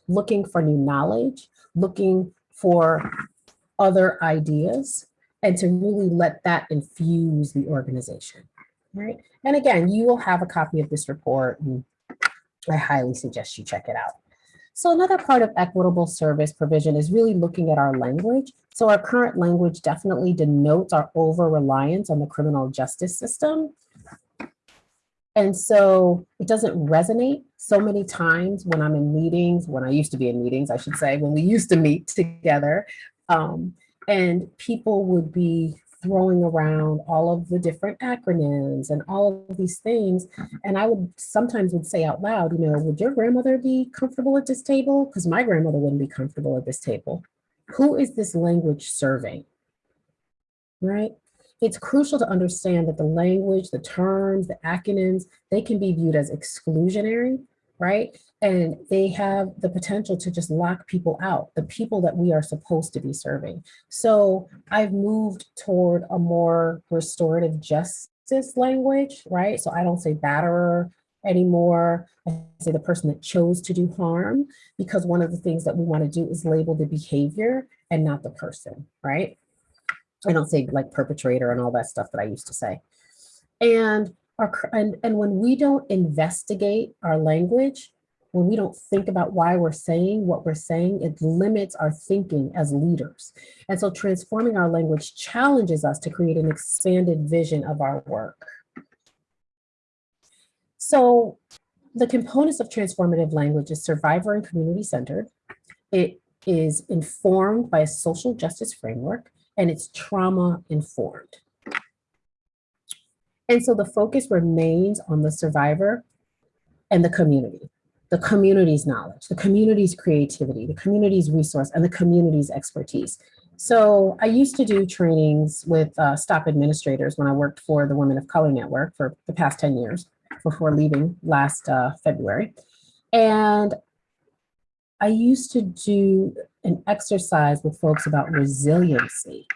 looking for new knowledge, looking for other ideas, and to really let that infuse the organization, right? And again, you will have a copy of this report and I highly suggest you check it out. So another part of equitable service provision is really looking at our language. So our current language definitely denotes our over reliance on the criminal justice system. And so it doesn't resonate so many times when I'm in meetings, when I used to be in meetings, I should say, when we used to meet together. Um, and people would be throwing around all of the different acronyms and all of these things. And I would sometimes would say out loud, you know, would your grandmother be comfortable at this table? Because my grandmother wouldn't be comfortable at this table. Who is this language serving? Right? It's crucial to understand that the language, the terms, the acronyms, they can be viewed as exclusionary, right? And they have the potential to just lock people out, the people that we are supposed to be serving. So I've moved toward a more restorative justice language, right? So I don't say batterer anymore. I say the person that chose to do harm, because one of the things that we want to do is label the behavior and not the person, right? I don't say like perpetrator and all that stuff that I used to say. And our, and, and when we don't investigate our language, when we don't think about why we're saying what we're saying, it limits our thinking as leaders. And so transforming our language challenges us to create an expanded vision of our work. So the components of transformative language is survivor and community centered. It is informed by a social justice framework and it's trauma informed. And so the focus remains on the survivor and the community the community's knowledge, the community's creativity, the community's resource, and the community's expertise. So I used to do trainings with uh, STOP administrators when I worked for the Women of Color Network for the past 10 years before leaving last uh, February. And I used to do an exercise with folks about resiliency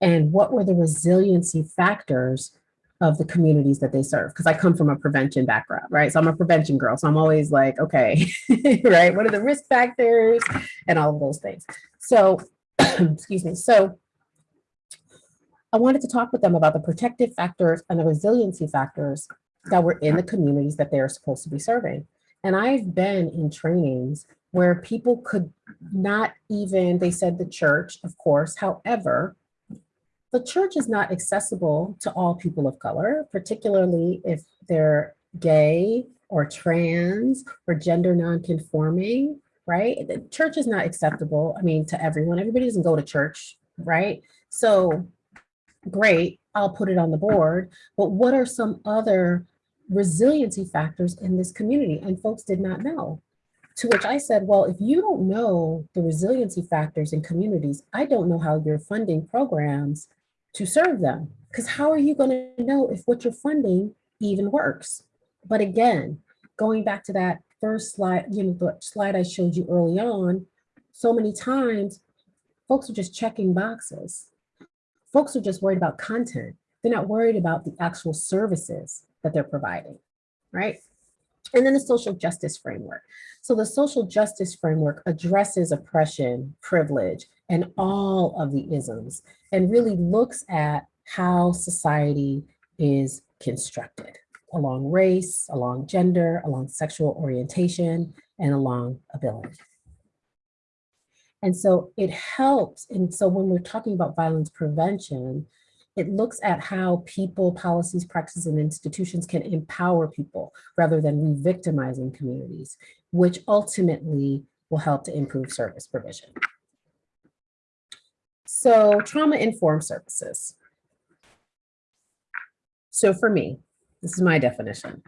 and what were the resiliency factors of the communities that they serve because I come from a prevention background, right? So I'm a prevention girl. So I'm always like, okay, right? What are the risk factors and all of those things? So, excuse me. So I wanted to talk with them about the protective factors and the resiliency factors that were in the communities that they are supposed to be serving. And I've been in trainings where people could not even, they said the church, of course, however, the church is not accessible to all people of color, particularly if they're gay or trans or gender nonconforming, right? The church is not acceptable, I mean, to everyone. Everybody doesn't go to church, right? So great, I'll put it on the board, but what are some other resiliency factors in this community? And folks did not know. To which I said, well, if you don't know the resiliency factors in communities, I don't know how you're funding programs to serve them. Because how are you going to know if what you're funding even works? But again, going back to that first slide, you know, the slide I showed you early on, so many times folks are just checking boxes. Folks are just worried about content. They're not worried about the actual services that they're providing, right? And then the social justice framework. So the social justice framework addresses oppression, privilege, and all of the isms and really looks at how society is constructed along race, along gender, along sexual orientation, and along ability. And so it helps. And so when we're talking about violence prevention, it looks at how people, policies, practices, and institutions can empower people rather than re-victimizing communities, which ultimately will help to improve service provision. So trauma-informed services. So for me, this is my definition.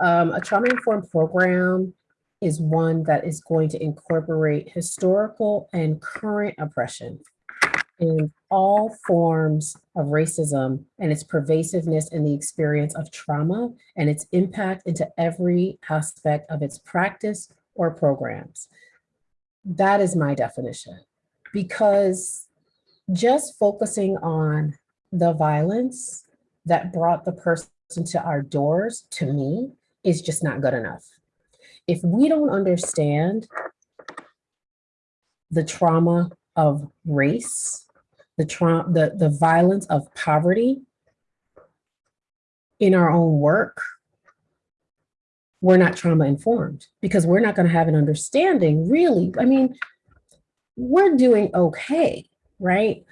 Um, a trauma-informed program is one that is going to incorporate historical and current oppression in all forms of racism and its pervasiveness in the experience of trauma and its impact into every aspect of its practice or programs. That is my definition. Because just focusing on the violence that brought the person to our doors, to me, is just not good enough. If we don't understand the trauma of race, the trauma, the, the violence of poverty in our own work, we're not trauma informed because we're not going to have an understanding really. I mean, we're doing okay, right?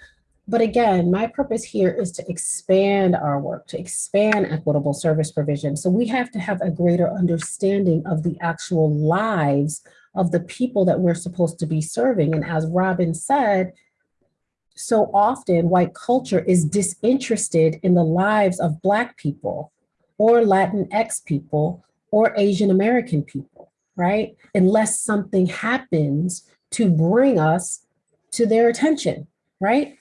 But again, my purpose here is to expand our work, to expand equitable service provision. So we have to have a greater understanding of the actual lives of the people that we're supposed to be serving. And as Robin said, so often white culture is disinterested in the lives of Black people or Latinx people or Asian American people, right? Unless something happens to bring us to their attention, right?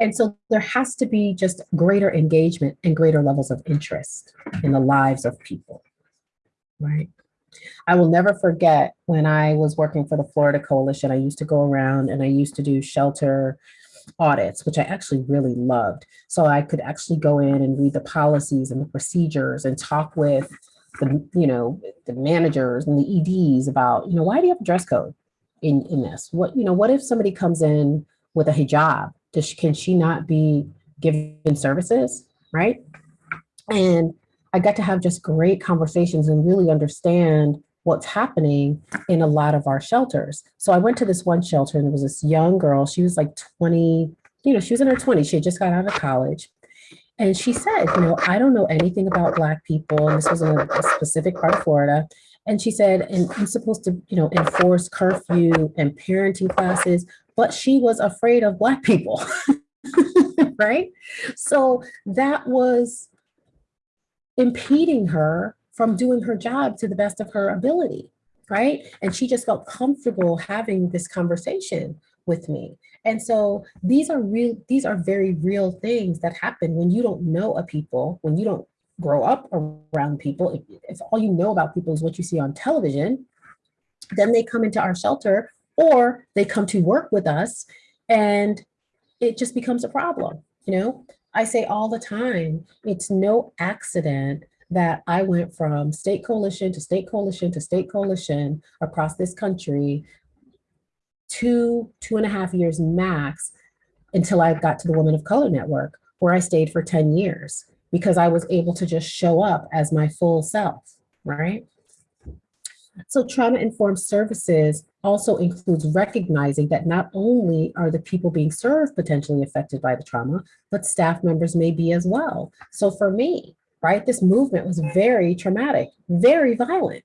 And so there has to be just greater engagement and greater levels of interest in the lives of people, right? I will never forget when I was working for the Florida Coalition, I used to go around and I used to do shelter audits, which I actually really loved. So I could actually go in and read the policies and the procedures and talk with the, you know, the managers and the EDs about, you know, why do you have a dress code in, in this? What, you know, what if somebody comes in with a hijab? Does, she, can she not be given services, right? And I got to have just great conversations and really understand what's happening in a lot of our shelters. So I went to this one shelter and there was this young girl, she was like 20, you know, she was in her 20s, she had just got out of college. And she said, you know, I don't know anything about Black people. And this was in a, a specific part of Florida. And she said, and I'm supposed to, you know, enforce curfew and parenting classes, but she was afraid of Black people, right? So that was impeding her from doing her job to the best of her ability, right? And she just felt comfortable having this conversation with me. And so these are real, these are very real things that happen when you don't know a people, when you don't grow up around people. If, if all you know about people is what you see on television, then they come into our shelter or they come to work with us and it just becomes a problem, you know? I say all the time, it's no accident that I went from state coalition to state coalition to state coalition across this country, two, two and a half years max, until I got to the Women of Color Network, where I stayed for 10 years because I was able to just show up as my full self, right? So trauma-informed services also includes recognizing that not only are the people being served potentially affected by the trauma, but staff members may be as well. So for me, right, this movement was very traumatic, very violent,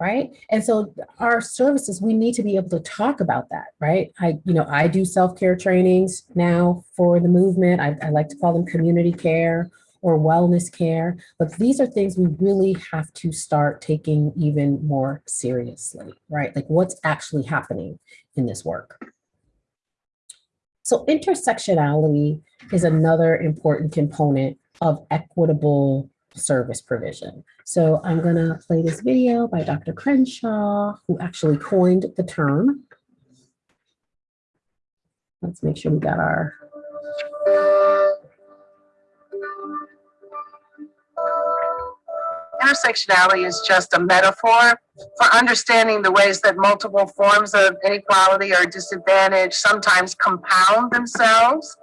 right? And so our services, we need to be able to talk about that, right? I, you know, I do self-care trainings now for the movement. I, I like to call them community care or wellness care. But these are things we really have to start taking even more seriously, right? Like what's actually happening in this work. So intersectionality is another important component of equitable service provision. So I'm gonna play this video by Dr. Crenshaw, who actually coined the term. Let's make sure we got our intersectionality is just a metaphor for understanding the ways that multiple forms of inequality or disadvantage sometimes compound themselves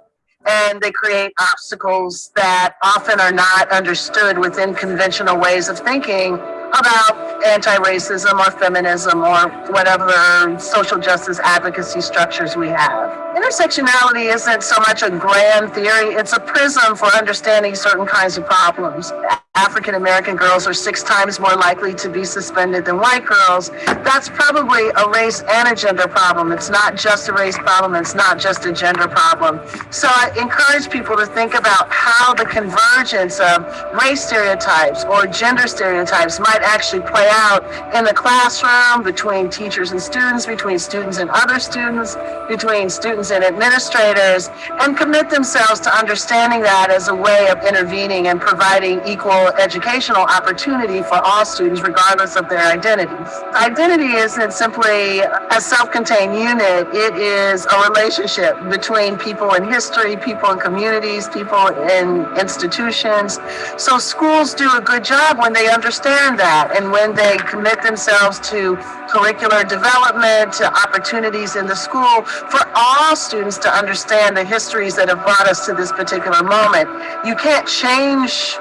and they create obstacles that often are not understood within conventional ways of thinking about anti-racism or feminism or whatever social justice advocacy structures we have. Intersectionality isn't so much a grand theory, it's a prism for understanding certain kinds of problems African American girls are six times more likely to be suspended than white girls, that's probably a race and a gender problem. It's not just a race problem, it's not just a gender problem. So I encourage people to think about how the convergence of race stereotypes or gender stereotypes might actually play out in the classroom, between teachers and students, between students and other students, between students and administrators, and commit themselves to understanding that as a way of intervening and providing equal educational opportunity for all students, regardless of their identities. Identity isn't simply a self-contained unit, it is a relationship between people in history, people in communities, people in institutions. So schools do a good job when they understand that and when they commit themselves to curricular development, to opportunities in the school for all students to understand the histories that have brought us to this particular moment. You can't change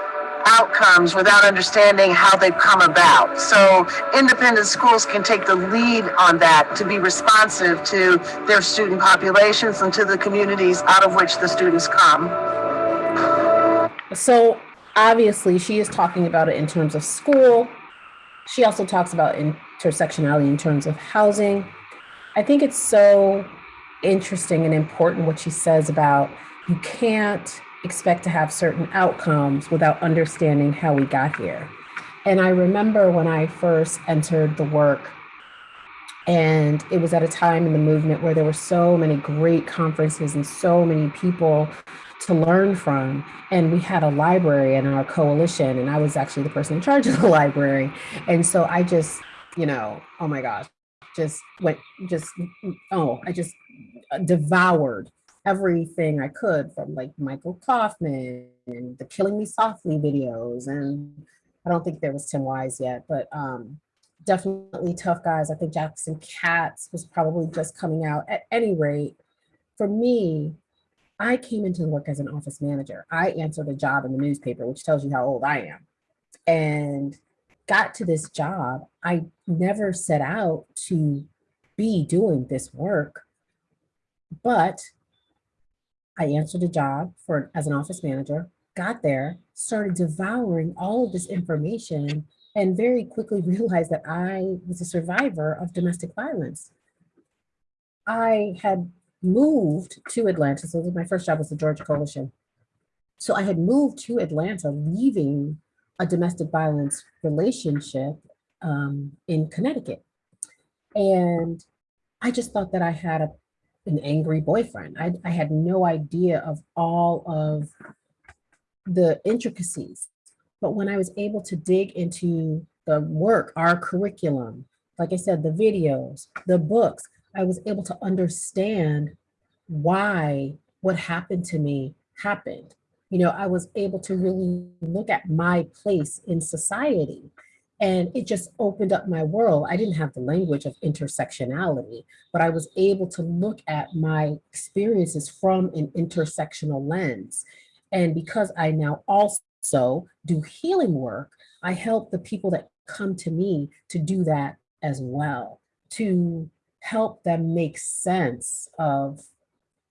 outcomes without understanding how they've come about. So independent schools can take the lead on that to be responsive to their student populations and to the communities out of which the students come. So obviously she is talking about it in terms of school. She also talks about intersectionality in terms of housing. I think it's so interesting and important what she says about you can't expect to have certain outcomes without understanding how we got here. And I remember when I first entered the work, and it was at a time in the movement where there were so many great conferences and so many people to learn from. And we had a library in our coalition, and I was actually the person in charge of the library. And so I just, you know, oh my gosh, just went, just, oh, I just uh, devoured everything I could from like Michael Kaufman and the Killing Me Softly videos. And I don't think there was Tim Wise yet, but um, definitely Tough Guise. I think Jackson Katz was probably just coming out. At any rate, for me, I came into work as an office manager. I answered a job in the newspaper, which tells you how old I am. And got to this job, I never set out to be doing this work, but I answered a job for as an office manager, got there, started devouring all of this information and very quickly realized that I was a survivor of domestic violence. I had moved to Atlanta. So my first job was the Georgia Coalition. So I had moved to Atlanta, leaving a domestic violence relationship um, in Connecticut. And I just thought that I had a an angry boyfriend. I, I had no idea of all of the intricacies. But when I was able to dig into the work, our curriculum, like I said, the videos, the books, I was able to understand why what happened to me happened. You know, I was able to really look at my place in society and it just opened up my world. I didn't have the language of intersectionality, but I was able to look at my experiences from an intersectional lens. And because I now also do healing work, I help the people that come to me to do that as well, to help them make sense of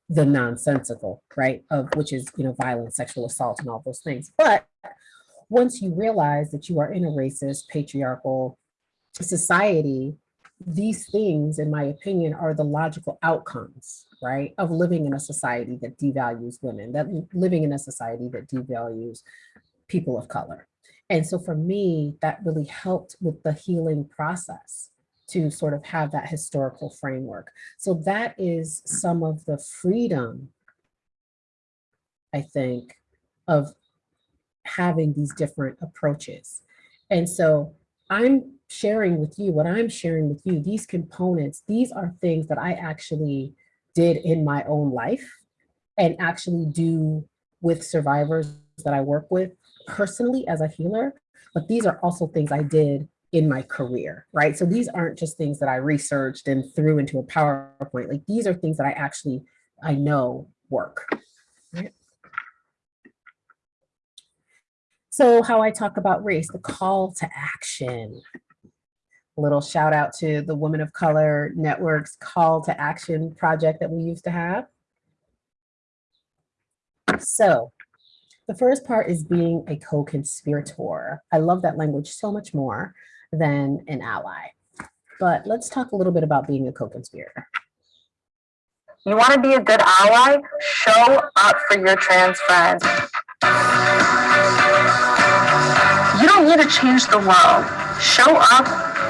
the nonsensical, right? Of which is, you know, violence, sexual assault and all those things. But once you realize that you are in a racist, patriarchal society, these things, in my opinion, are the logical outcomes, right, of living in a society that devalues women, that living in a society that devalues people of color. And so for me, that really helped with the healing process to sort of have that historical framework. So that is some of the freedom, I think, of having these different approaches. And so I'm sharing with you, what I'm sharing with you, these components, these are things that I actually did in my own life and actually do with survivors that I work with personally as a healer, but these are also things I did in my career, right? So these aren't just things that I researched and threw into a PowerPoint, like these are things that I actually, I know work, right? So how I talk about race, the call to action. A little shout out to the Women of Color Network's call to action project that we used to have. So The first part is being a co-conspirator. I love that language so much more than an ally. But let's talk a little bit about being a co-conspirator. You want to be a good ally? Show up for your trans friends. You don't need to change the world. Show up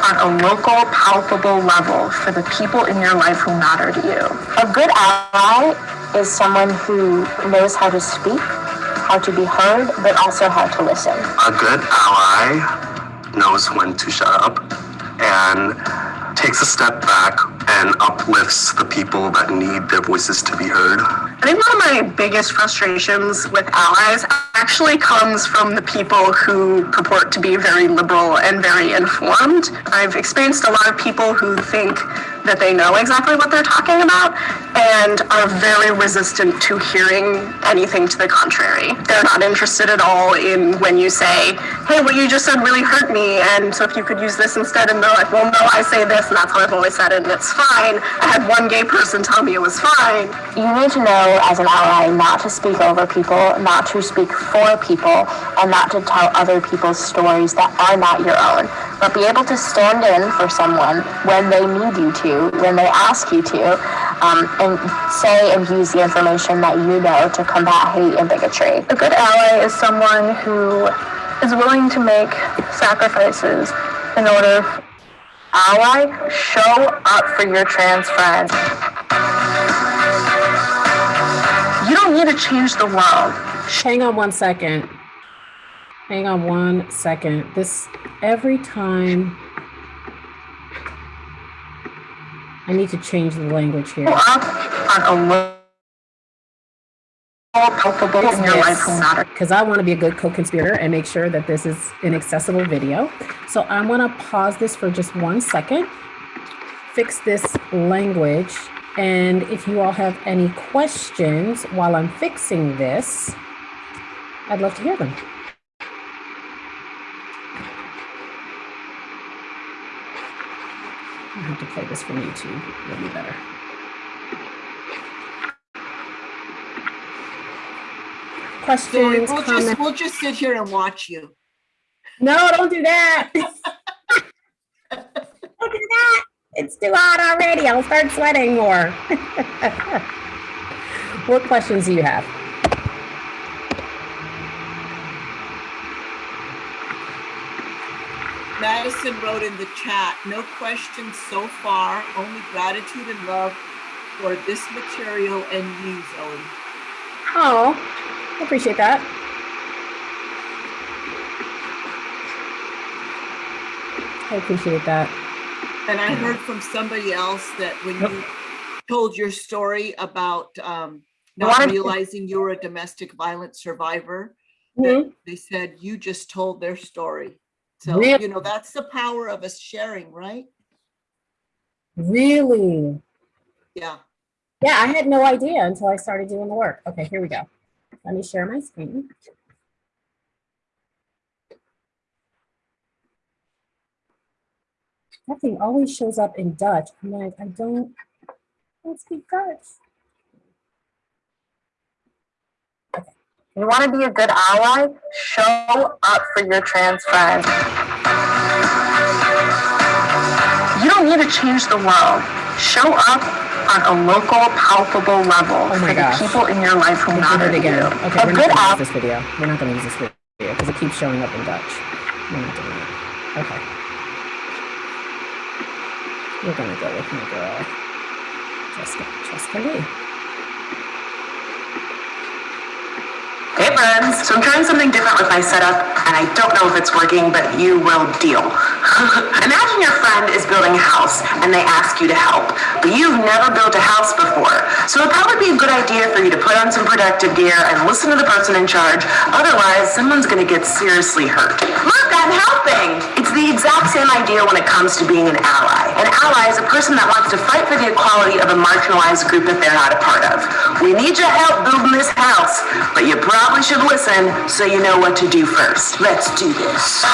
on a local, palpable level for the people in your life who matter to you. A good ally is someone who knows how to speak, how to be heard, but also how to listen. A good ally knows when to shut up and takes a step back and uplifts the people that need their voices to be heard. I think one of my biggest frustrations with allies actually comes from the people who purport to be very liberal and very informed. I've experienced a lot of people who think that they know exactly what they're talking about and are very resistant to hearing anything to the contrary. They're not interested at all in when you say, hey, what you just said really hurt me, and so if you could use this instead, and they're like, well, no, I say this, and that's how I've always said it, and it's fine. I had one gay person tell me it was fine. You need to know as an ally not to speak over people, not to speak for people, and not to tell other people's stories that are not your own, but be able to stand in for someone when they need you to, when they ask you to, um, and say and use the information that you know to combat hate and bigotry. A good ally is someone who is willing to make sacrifices in order. Ally, show up for your trans friends. You don't need to change the world. Hang on one second. Hang on one second. This, every time. I need to change the language here. Up on a Because I want to be a good co-conspirator and make sure that this is an accessible video. So I'm going to pause this for just one second, fix this language. And if you all have any questions while I'm fixing this, I'd love to hear them. I have to play this from YouTube. It'll be better. Sorry, Questions, we'll comments? just, we'll just sit here and watch you. No, don't do that. don't do that. It's too hot already. I'll start sweating more. what questions do you have? Madison wrote in the chat, no questions so far, only gratitude and love for this material and you, Zoe. Oh, I appreciate that. I appreciate that. And I heard from somebody else that when you told your story about um, not Wanted realizing you were a domestic violence survivor, Mhm. they said you just told their story. So, Really? you know, that's the power of us sharing, right? Really? Yeah. Yeah, I had no idea until I started doing the work. Okay, here we go. Let me share my screen. That thing always shows up in Dutch. I'm like, I don't, I don't speak Dutch. You want to be a good ally? Show up for your trans friends. You don't need to change the world. Show up on a local, palpable level Oh my for gosh. the people in your life who We matter to you. Okay, A we're good not gonna use this video. We're not gonna use this video because it keeps showing up in Dutch. We're not doing it. Okay. We're gonna go with my girl, Cheska, Cheska Lee. Hey friends, so I'm trying something different with my setup and I don't know if it's working, but you will deal. Imagine your friend is building a house and they ask you to help, but you've never built a house before. So it'd probably be a good idea for you to put on some protective gear and listen to the person in charge. Otherwise, someone's gonna get seriously hurt. Look, I'm helping! It's the exact same idea when it comes to being an ally. An ally is a person that wants to fight for the equality of a marginalized group that they're not a part of. We need your help building this house, but you probably should listen so you know what to do first. Let's do this.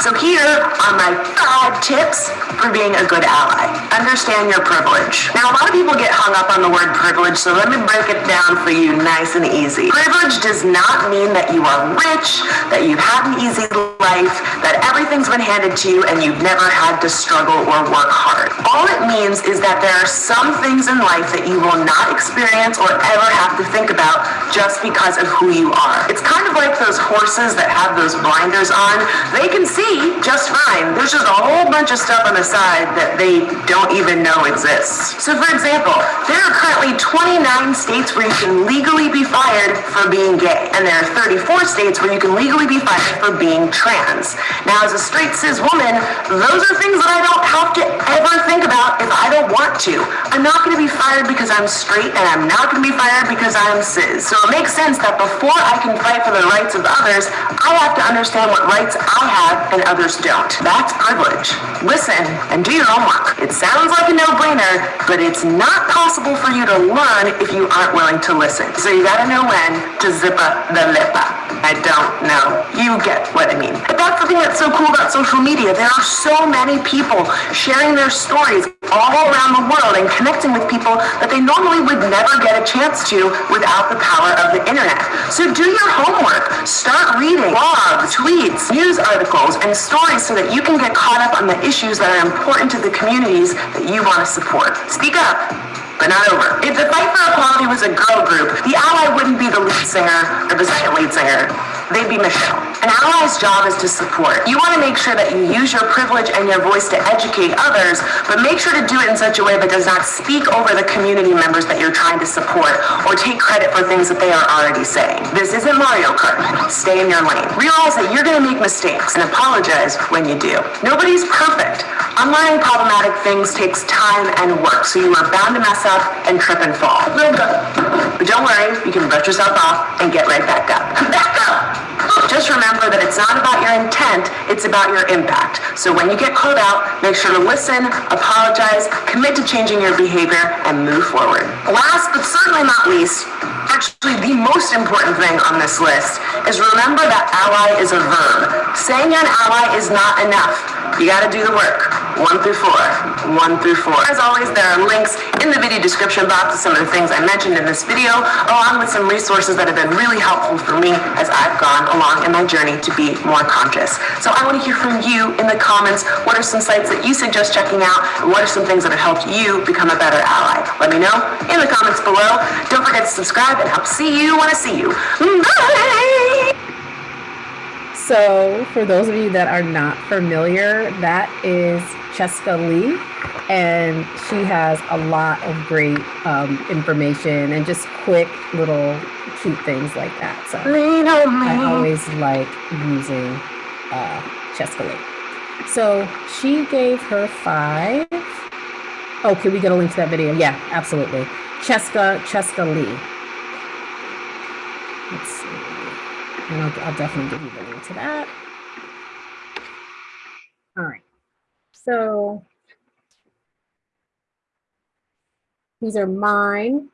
So here are my five tips for being a good ally. Understand your privilege. Now, a lot of people get hung up on the word privilege, so let me break it down for you nice and easy. Privilege does not mean that you are rich, that you've had an easy life, that everything's been handed to you and you've never had to struggle or work hard. All it means is that there are some things in life that you will not experience or ever have to think about just because of who you are. It's kind of like those horses that have those blinders on. They can see just fine. There's just a whole bunch of stuff on the side that they don't even know exists. So for example, there are currently 29 states where you can legally be fired for being gay, and there are 34 states where you can legally be fired for being trans. Now, as a straight cis woman, those are things that I don't have to ever think about if I don't want to. I'm not going to be fired because I'm straight, and I'm not going to be fired because I'm cis. So it makes sense that before I can fight for the rights of others, I have to understand what rights I have and others don't. That's privilege. Listen and do your homework. It sounds like a no-brainer, but it's not possible for you to learn if you aren't willing to listen. So you gotta know when to zip up the lippa. I don't know. You get what I mean. But that's the thing that's so cool about social media. There are so many people sharing their stories all around the world and connecting with people that they normally would never get a chance to without the power of the internet. So do your homework. Start reading blogs, tweets, news articles, and stories so that you can get caught up on the issues that are important to the communities that you want to support. Speak up but not over. If the Fight for Equality was a girl group, the ally wouldn't be the lead singer or the second lead singer. They'd be Michelle. An ally's job is to support. You want to make sure that you use your privilege and your voice to educate others, but make sure to do it in such a way that does not speak over the community members that you're trying to support or take credit for things that they are already saying. This isn't Mario Kart. Stay in your lane. Realize that you're going to make mistakes and apologize when you do. Nobody's perfect. Unlearning problematic things takes time and work, so you are bound to mess up and trip and fall. But don't worry, you can brush yourself off and get right back up. Back up! Just remember that it's not about your intent, it's about your impact. So when you get called out, make sure to listen, apologize, commit to changing your behavior, and move forward. Last but certainly not least, actually the most important thing on this list is remember that ally is a verb. Saying you're an ally is not enough. You gotta do the work. One through four. One through four. As always, there are links in the video description box to some of the things I mentioned in this video, along with some resources that have been really helpful for me as I've gone along in my journey to be more conscious. So I want to hear from you in the comments. What are some sites that you suggest checking out? What are some things that have helped you become a better ally? Let me know in the comments below. Don't forget to subscribe and help see you I see you. Bye! So for those of you that are not familiar, that is Cheska Lee, and she has a lot of great um, information and just quick little cute things like that. So I always like using uh, Cheska Lee. So she gave her five. Oh, can we get a link to that video? Yeah, absolutely. Cheska, Cheska Lee. Let's see. And I'll, I'll definitely give you the link to that. All right. So these are mine,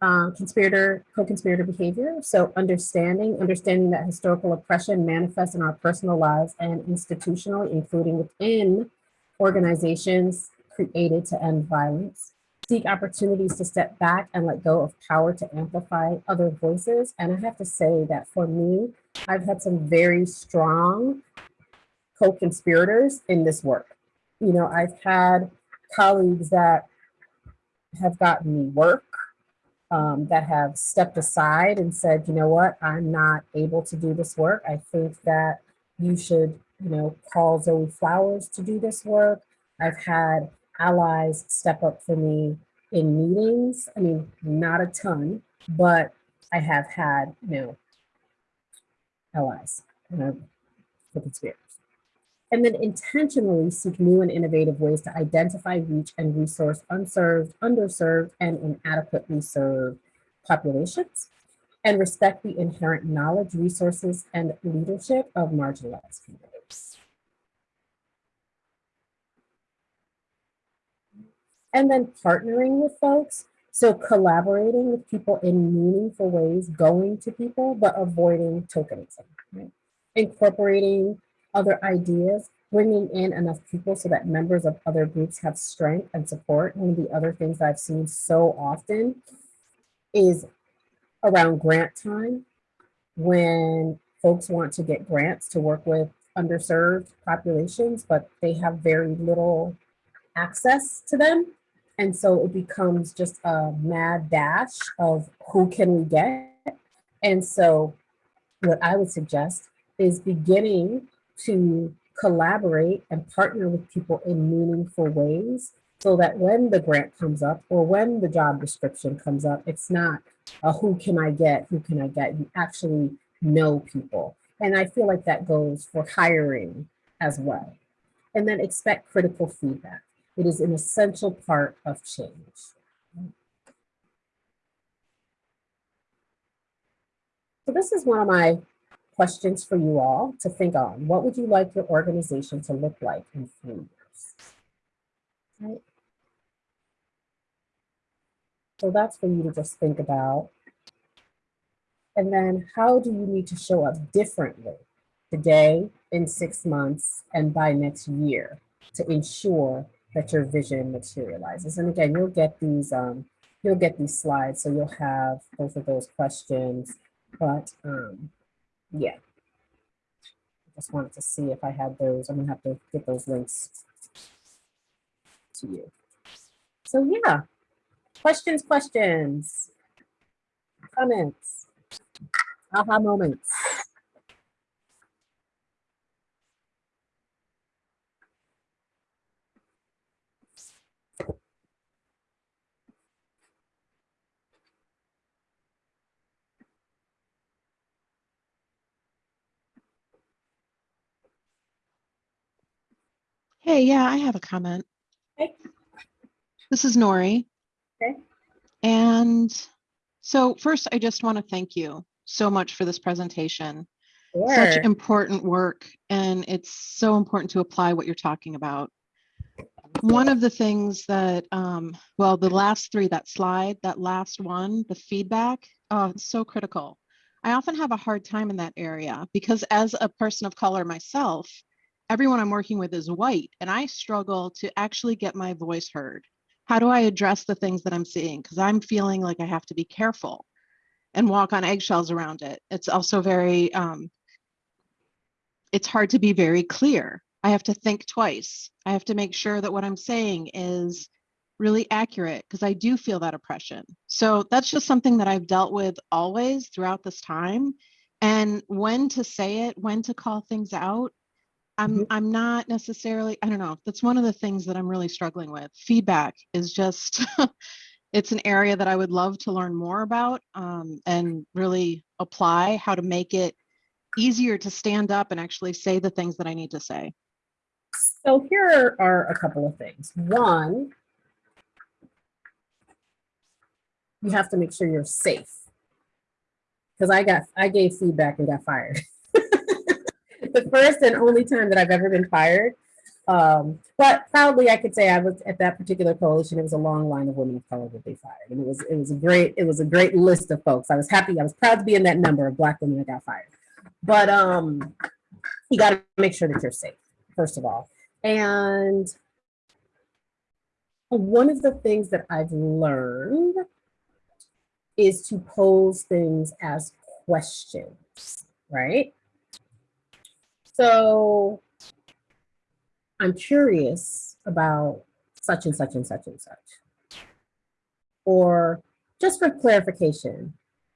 uh, conspirator, co-conspirator behavior. So understanding, understanding that historical oppression manifests in our personal lives and institutionally, including within organizations created to end violence seek opportunities to step back and let go of power to amplify other voices. And I have to say that for me, I've had some very strong co-conspirators in this work. You know, I've had colleagues that have gotten me work, um, that have stepped aside and said, you know what, I'm not able to do this work. I think that you should, you know, call Zoe Flowers to do this work. I've had allies step up for me in meetings. I mean, not a ton, but I have had, you know, allies, you know, for conspirators. And then intentionally seek new and innovative ways to identify, reach, and resource unserved, underserved, and inadequately served populations, and respect the inherent knowledge, resources, and leadership of marginalized communities. and then partnering with folks. So collaborating with people in meaningful ways, going to people, but avoiding tokenism. Right? Incorporating other ideas, bringing in enough people so that members of other groups have strength and support. One of the other things I've seen so often is around grant time when folks want to get grants to work with underserved populations, but they have very little access to them. And so it becomes just a mad dash of who can we get? And so what I would suggest is beginning to collaborate and partner with people in meaningful ways so that when the grant comes up or when the job description comes up, it's not a who can I get, who can I get? You actually know people. And I feel like that goes for hiring as well. And then expect critical feedback. It is an essential part of change. So this is one of my questions for you all to think on. What would you like your organization to look like in three years? Right. So that's for you to just think about. And then how do you need to show up differently today, in six months, and by next year to ensure that your vision materializes? And again, you'll get these, um, you'll get these slides, so you'll have both of those questions. But um, yeah, I just wanted to see if I had those. I'm gonna have to get those links to you. So yeah, questions, questions, comments, aha moments. Hey, yeah, I have a comment. Okay. This is Nori. Okay. And so first, I just want to thank you so much for this presentation. Such important work, and it's so important to apply what you're talking about. One of the things that, um, well, the last three, that slide, that last one, the feedback, oh, it's so critical. I often have a hard time in that area because as a person of color myself, everyone I'm working with is white and I struggle to actually get my voice heard. How do I address the things that I'm seeing? Because I'm feeling like I have to be careful and walk on eggshells around it. It's also very, um, it's hard to be very clear. I have to think twice. I have to make sure that what I'm saying is really accurate because I do feel that oppression. So that's just something that I've dealt with always throughout this time. And when to say it, when to call things out, I'm Mhm. I'm not necessarily, I don't know, that's one of the things that I'm really struggling with. Feedback is just it's an area that I would love to learn more about um, and really apply how to make it easier to stand up and actually say the things that I need to say. So here are a couple of things. One, you have to make sure you're safe. Because I got, I gave feedback and got fired. the first and only time that I've ever been fired. Um, but proudly, I could say I was at that particular coalition. It was a long line of women of color that they fired, and it was it was a great it was a great list of folks. I was happy. I was proud to be in that number of black women that got fired. But um, you got to make sure that you're safe first of all, and one of the things that I've learned is to pose things as questions, right? So I'm curious about such and such and such and such. Or just for clarification,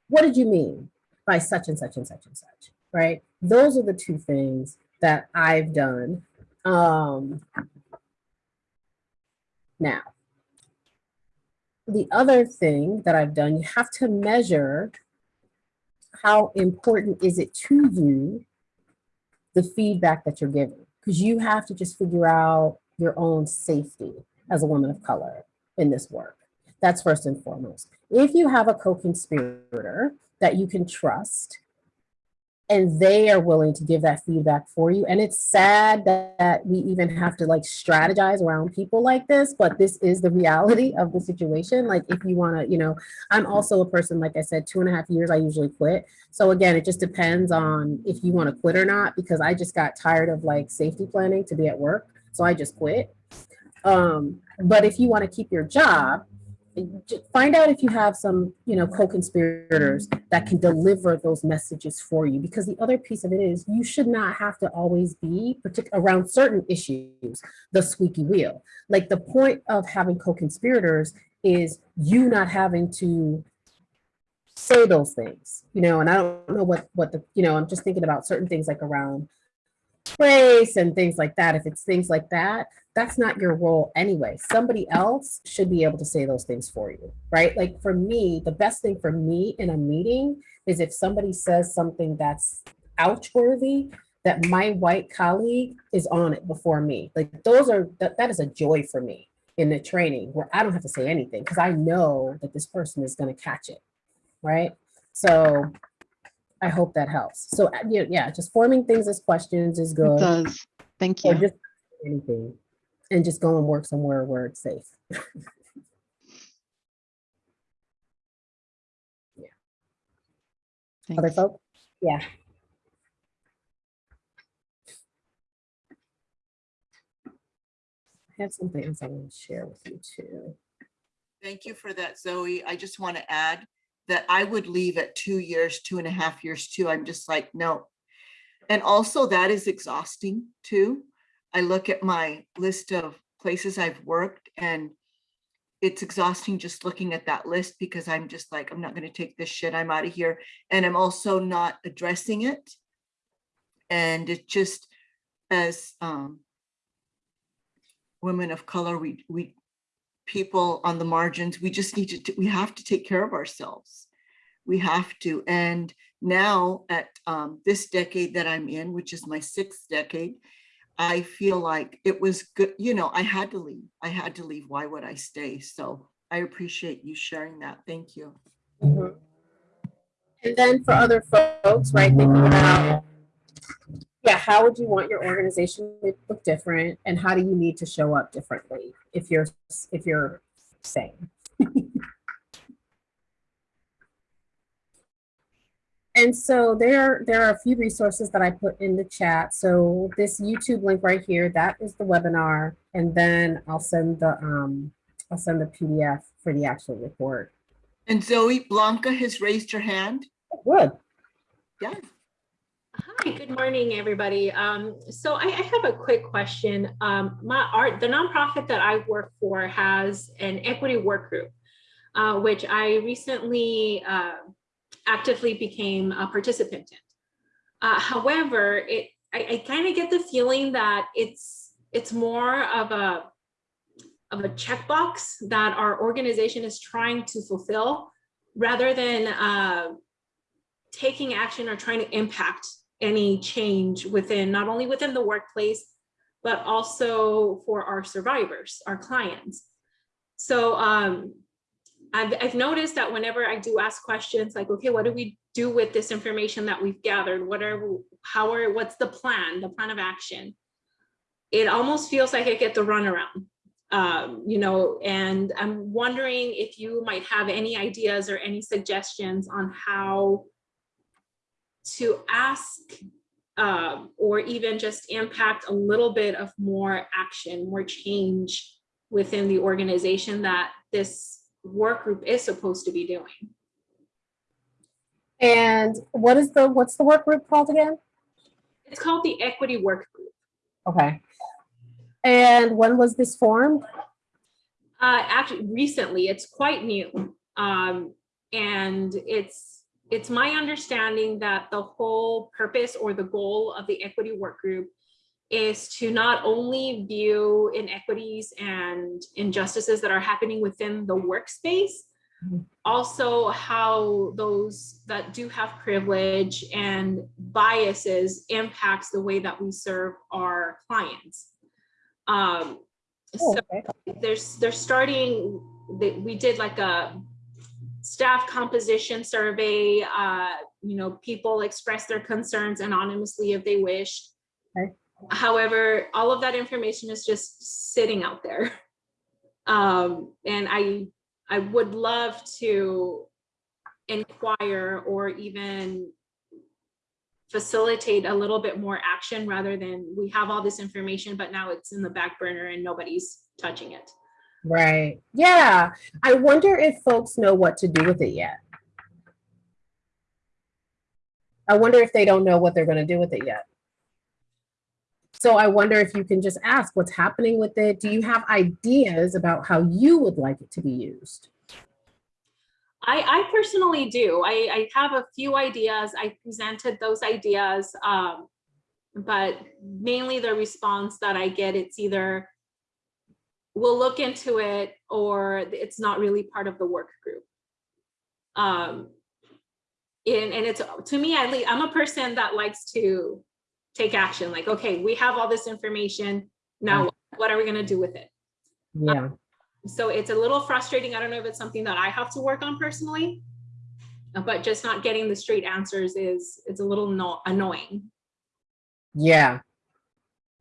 what did you mean by such and such and such and such, right? Those are the two things that I've done. Um, now, the other thing that I've done, you have to measure how important is it to you, the feedback that you're giving, because you have to just figure out your own safety as a woman of color in this work. That's first and foremost. If you have a co-conspirator that you can trust and they are willing to give that feedback for you. And it's sad that, that we even have to like strategize around people like this, but this is the reality of the situation. Like if you want to, you know, I'm also a person, like I said, two and a half years, I usually quit. So again, it just depends on if you want to quit or not, because I just got tired of like safety planning to be at work. So I just quit. Um, but if you want to keep your job, find out if you have some, you know, co-conspirators that can deliver those messages for you. Because the other piece of it is you should not have to always be partic- around certain issues, the squeaky wheel. Like the point of having co-conspirators is you not having to say those things, you know, and I don't know what, what the, you know, I'm just thinking about certain things like around race and things like that. If it's things like that, that's not your role anyway. Somebody else should be able to say those things for you, right? Like for me, the best thing for me in a meeting is if somebody says something that's ouch worthy, that my white colleague is on it before me. Like those are, that, that is a joy for me in the training where I don't have to say anything because I know that this person is going to catch it, right? So I hope that helps. So uh, yeah, yeah, just forming things as questions is It good. does. Thank you. Or just anything. And just go and work somewhere where it's safe. Yeah. Other Thanks. folks? Yeah. I have some things I want to share with you too. Thank you for that, Zoe. I just want to add that I would leave at two years, two and a half years too. I'm just like, no. And also that is exhausting too. I look at my list of places I've worked and it's exhausting just looking at that list because I'm just like, I'm not going to take this shit. I'm out of here. And I'm also not addressing it. And it just as um, women of color, we, we, people on the margins, we just need to, we have to take care of ourselves. We have to. And now at um, this decade that I'm in, which is my sixth decade, I feel like it was good, you know, I had to leave. I had to leave. Why would I stay? So I appreciate you sharing that. Thank you. Mhm. And then for other folks, right, thinking about, yeah, how would you want your organization to look different? And how do you need to show up differently if you're, if you're sane? And so there, there are a few resources that I put in the chat. So this YouTube link right here, that is the webinar. And then I'll send the, um, I'll send the PDF for the actual report. And Zoe Blanca has raised her hand. Good. Yeah. Hi, good morning, everybody. Um, so I, I have a quick question. Um, my art, the nonprofit that I work for has an equity work group, uh, which I recently uh, actively became a participant in. Uh, however, it I, I kind of get the feeling that it's it's more of a of a checkbox that our organization is trying to fulfill rather than uh, taking action or trying to impact any change within, not only within the workplace, but also for our survivors, our clients. So um, I've, I've noticed that whenever I do ask questions like, okay, what do we do with this information that we've gathered? What are, how are, what's the plan, the plan of action? It almost feels like I get the runaround. Um, you know, and I'm wondering if you might have any ideas or any suggestions on how to ask um, or even just impact a little bit of more action, more change within the organization that this work group is supposed to be doing. And what is the, what's the work group called again? It's called the Equity Work Group. Okay. And when was this formed? Uh, actually, recently, it's quite new. Um, and it's, it's my understanding that the whole purpose or the goal of the Equity Work Group is to not only view inequities and injustices that are happening within the workspace, Mhm. also how those that do have privilege and biases impacts the way that we serve our clients. Um, Oh, so okay. there's they're starting they, we did like a staff composition survey uh you know, people express their concerns anonymously if they wished. Okay. However, all of that information is just sitting out there. Um, and I, I would love to inquire or even facilitate a little bit more action rather than we have all this information, but now it's in the back burner and nobody's touching it. Right. Yeah. I wonder if folks know what to do with it yet. I wonder if they don't know what they're going to do with it yet. So I wonder if you can just ask what's happening with it. Do you have ideas about how you would like it to be used? I, I personally do. I, I have a few ideas. I presented those ideas, um, but mainly the response that I get, it's either we'll look into it or it's not really part of the work group. Um, and, and it's to me, at least, I'm a person that likes to take action. Like, okay, we have all this information. Now, what are we going to do with it? Yeah. So it's a little frustrating. I don't know if it's something that I have to work on personally, but just not getting the straight answers is it's a little no annoying. Yeah.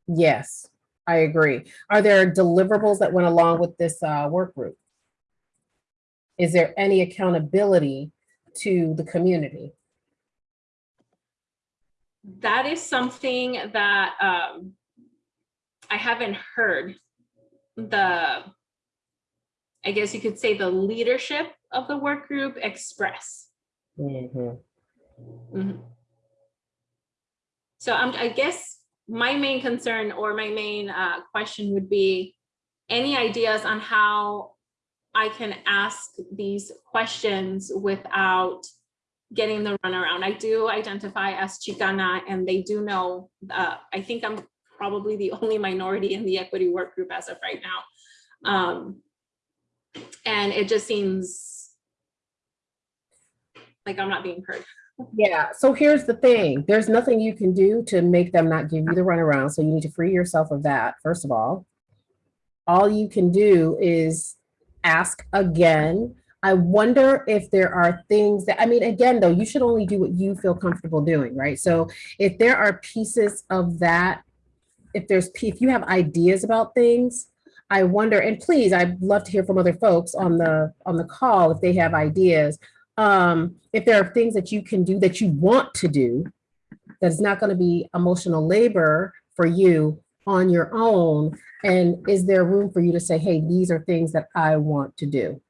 Yes, I agree. Are there deliverables that went along with this uh, work group? Is there any accountability to the community? That is something that um, I haven't heard the, I guess you could say the leadership of the work group express. Mhm. Mhm. So I'm, I guess my main concern or my main uh, question would be any ideas on how I can ask these questions without getting the runaround. I do identify as Chicana and they do know, uh, I think I'm probably the only minority in the equity work group as of right now. Um, and it just seems like I'm not being heard. Yeah, so here's the thing. There's nothing you can do to make them not give you the runaround. So you need to free yourself of that, first of all. All you can do is ask again. I wonder if there are things that, I mean, again, though, you should only do what you feel comfortable doing, right? So if there are pieces of that, if there's, if you have ideas about things, I wonder, and please, I'd love to hear from other folks on the, on the call if they have ideas. Um, if there are things that you can do that you want to do, that's not gonna be emotional labor for you on your own, and is there room for you to say, hey, these are things that I want to do?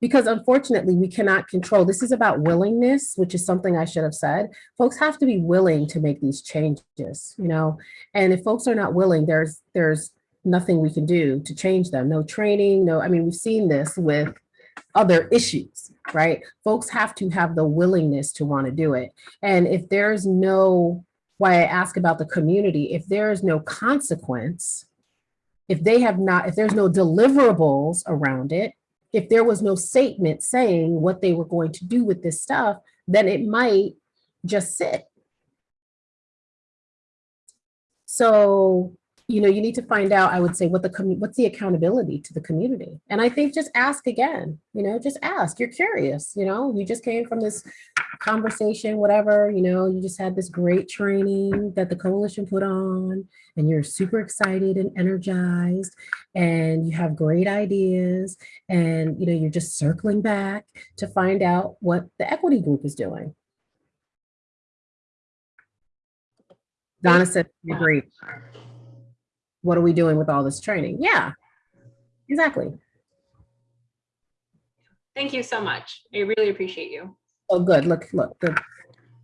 Because unfortunately, we cannot control, this is about willingness, which is something I should have said. Folks have to be willing to make these changes, you know? And if folks are not willing, there's, there's nothing we can do to change them. No training, no, I mean, we've seen this with other issues, right? Folks have to have the willingness to want to do it. And if there's no why I ask about the community, if there is no consequence, if they have not, if there's no deliverables around it, if there was no statement saying what they were going to do with this stuff, then it might just sit. So, you know, you need to find out, I would say, what the what's the accountability to the community. And I think just ask again, you know, just ask, you're curious, you know, you just came from this conversation, whatever, you know, you just had this great training that the coalition put on and you're super excited and energized and you have great ideas and, you know, you're just circling back to find out what the equity group is doing. Donna said, agree. What are we doing with all this training? Yeah, exactly. Thank you so much. I really appreciate you. Oh, good. Look, look.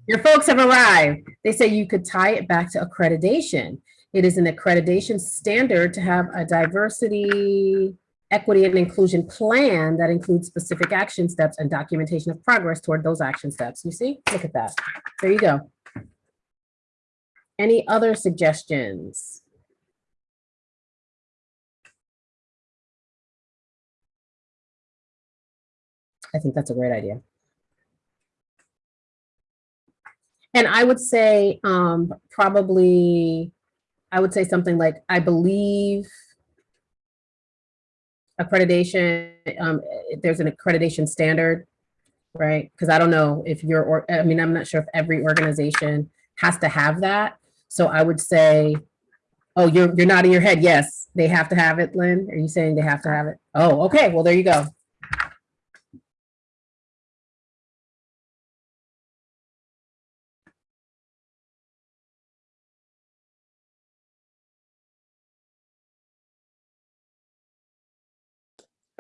Your folks have arrived. They say you could tie it back to accreditation. It is an accreditation standard to have a diversity, equity, and inclusion plan that includes specific action steps and documentation of progress toward those action steps. You see, look at that. There you go. Any other suggestions? I think that's a great idea. And I would say um, probably, I would say something like, I believe accreditation, um, there's an accreditation standard right? Because I don't know if you're, or, I mean, I'm not sure if every organization has to have that. So I would say, oh, you're, you're nodding your head. Yes, they have to have it, Lynn. Are you saying they have to have it? Oh, okay. Well, there you go.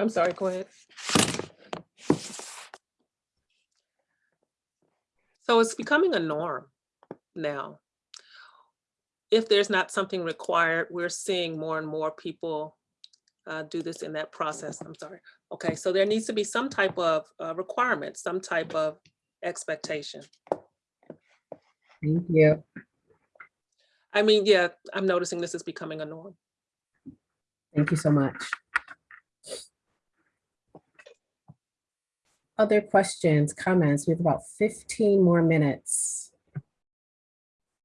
I'm sorry, go ahead. So it's becoming a norm now. If there's not something required, we're seeing more and more people uh, do this in that process. I'm sorry. Okay, so there needs to be some type of uh, requirement, some type of expectation. Thank you. I mean, yeah, I'm noticing this is becoming a norm. Thank you so much. Other questions, comments? We have about 15 more minutes.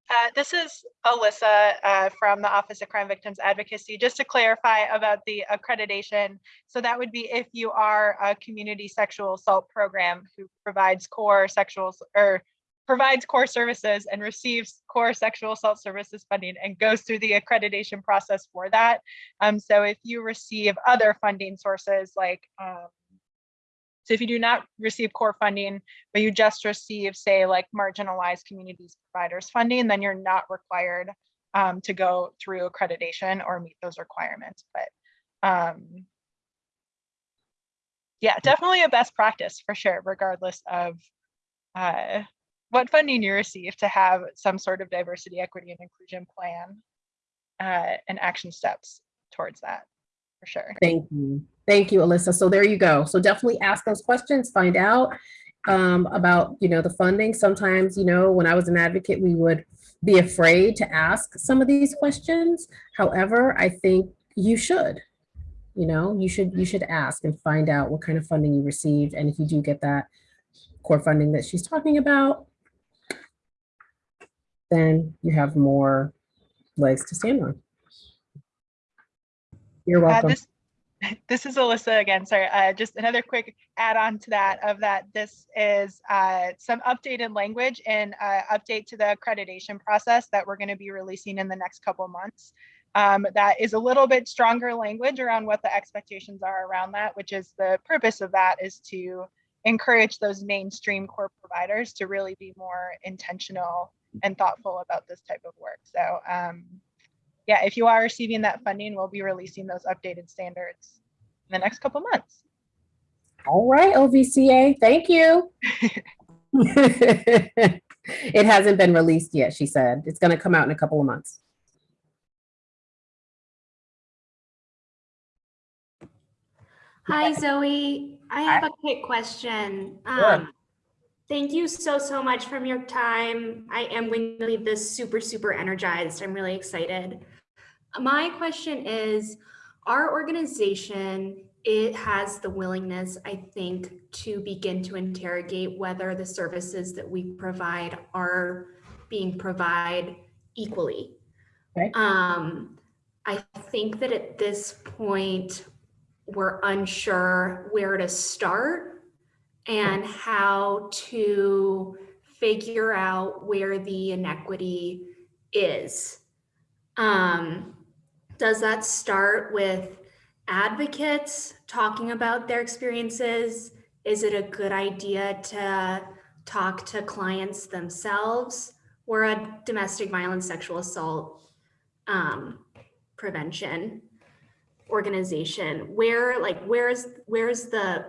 Uh, This is Alyssa uh, from the Office of Crime Victims Advocacy. Just to clarify about the accreditation, so that would be if you are a community sexual assault program who provides core sexual or provides core services and receives core sexual assault services funding and goes through the accreditation process for that. Um, So if you receive other funding sources like um, so if you do not receive core funding, but you just receive, say, like marginalized communities providers funding, then you're not required um, to go through accreditation or meet those requirements. But um, yeah, definitely a best practice for sure, regardless of uh, what funding you receive to have some sort of diversity, equity, and inclusion plan uh, and action steps towards that, for sure. Thank you. Thank you, Alyssa. So there you go. So definitely ask those questions, find out um, about, you know, the funding. Sometimes, you know, when I was an advocate, we would be afraid to ask some of these questions. However, I think you should, you know, you should, you should ask and find out what kind of funding you received. And if you do get that core funding that she's talking about, then you have more legs to stand on. You're Uh, welcome. this, this is Alyssa again, sorry, uh, just another quick add-on to that of that this is uh, some updated language and uh, update to the accreditation process that we're going to be releasing in the next couple months. Um, that is a little bit stronger language around what the expectations are around that, which is the purpose of that is to encourage those mainstream core providers to really be more intentional and thoughtful about this type of work. So um, yeah, if you are receiving that funding, we'll be releasing those updated standards in the next couple months. All right, OVCA, thank you. It hasn't been released yet, she said. It's gonna come out in a couple of months. Hi, Zoe. I have a quick question. Um, thank you so, so much from your time. I am going to leave this super, super energized. I'm really excited. My question is, our organization, it has the willingness, I think, to begin to interrogate whether the services that we provide are being provided equally. Okay. Um, I think that at this point, we're unsure where to start and how to figure out where the inequity is. Um, does that start with advocates talking about their experiences? Is it a good idea to talk to clients themselves? We're a domestic violence, sexual assault um, prevention organization where like where's where's the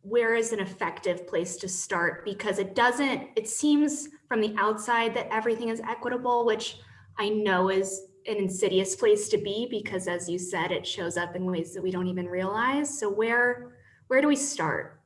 where is an effective place to start because it doesn't it seems from the outside that everything is equitable which i know is an insidious place to be because as you said it shows up in ways that we don't even realize so where where do we start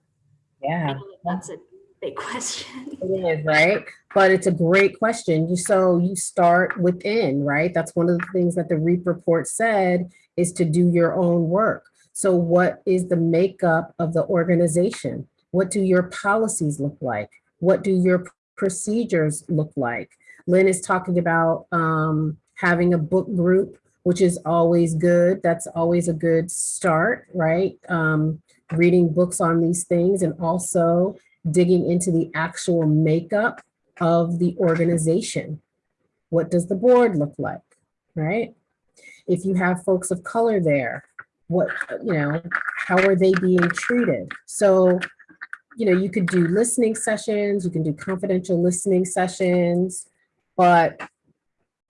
Yeah. that's a big question It is, right? But it's a great question. You so you start within, right? That's one of the things that the REAP report said is to do your own work. So what is the makeup of the organization? What do your policies look like? What do your procedures look like? Lynn is talking about um, having a book group, which is always good. That's always a good start, right? Um, reading books on these things and also digging into the actual makeup of the organization. What does the board look like, right? If you have folks of color there, what, you know, how are they being treated? So, you know, you could do listening sessions, you can do confidential listening sessions, but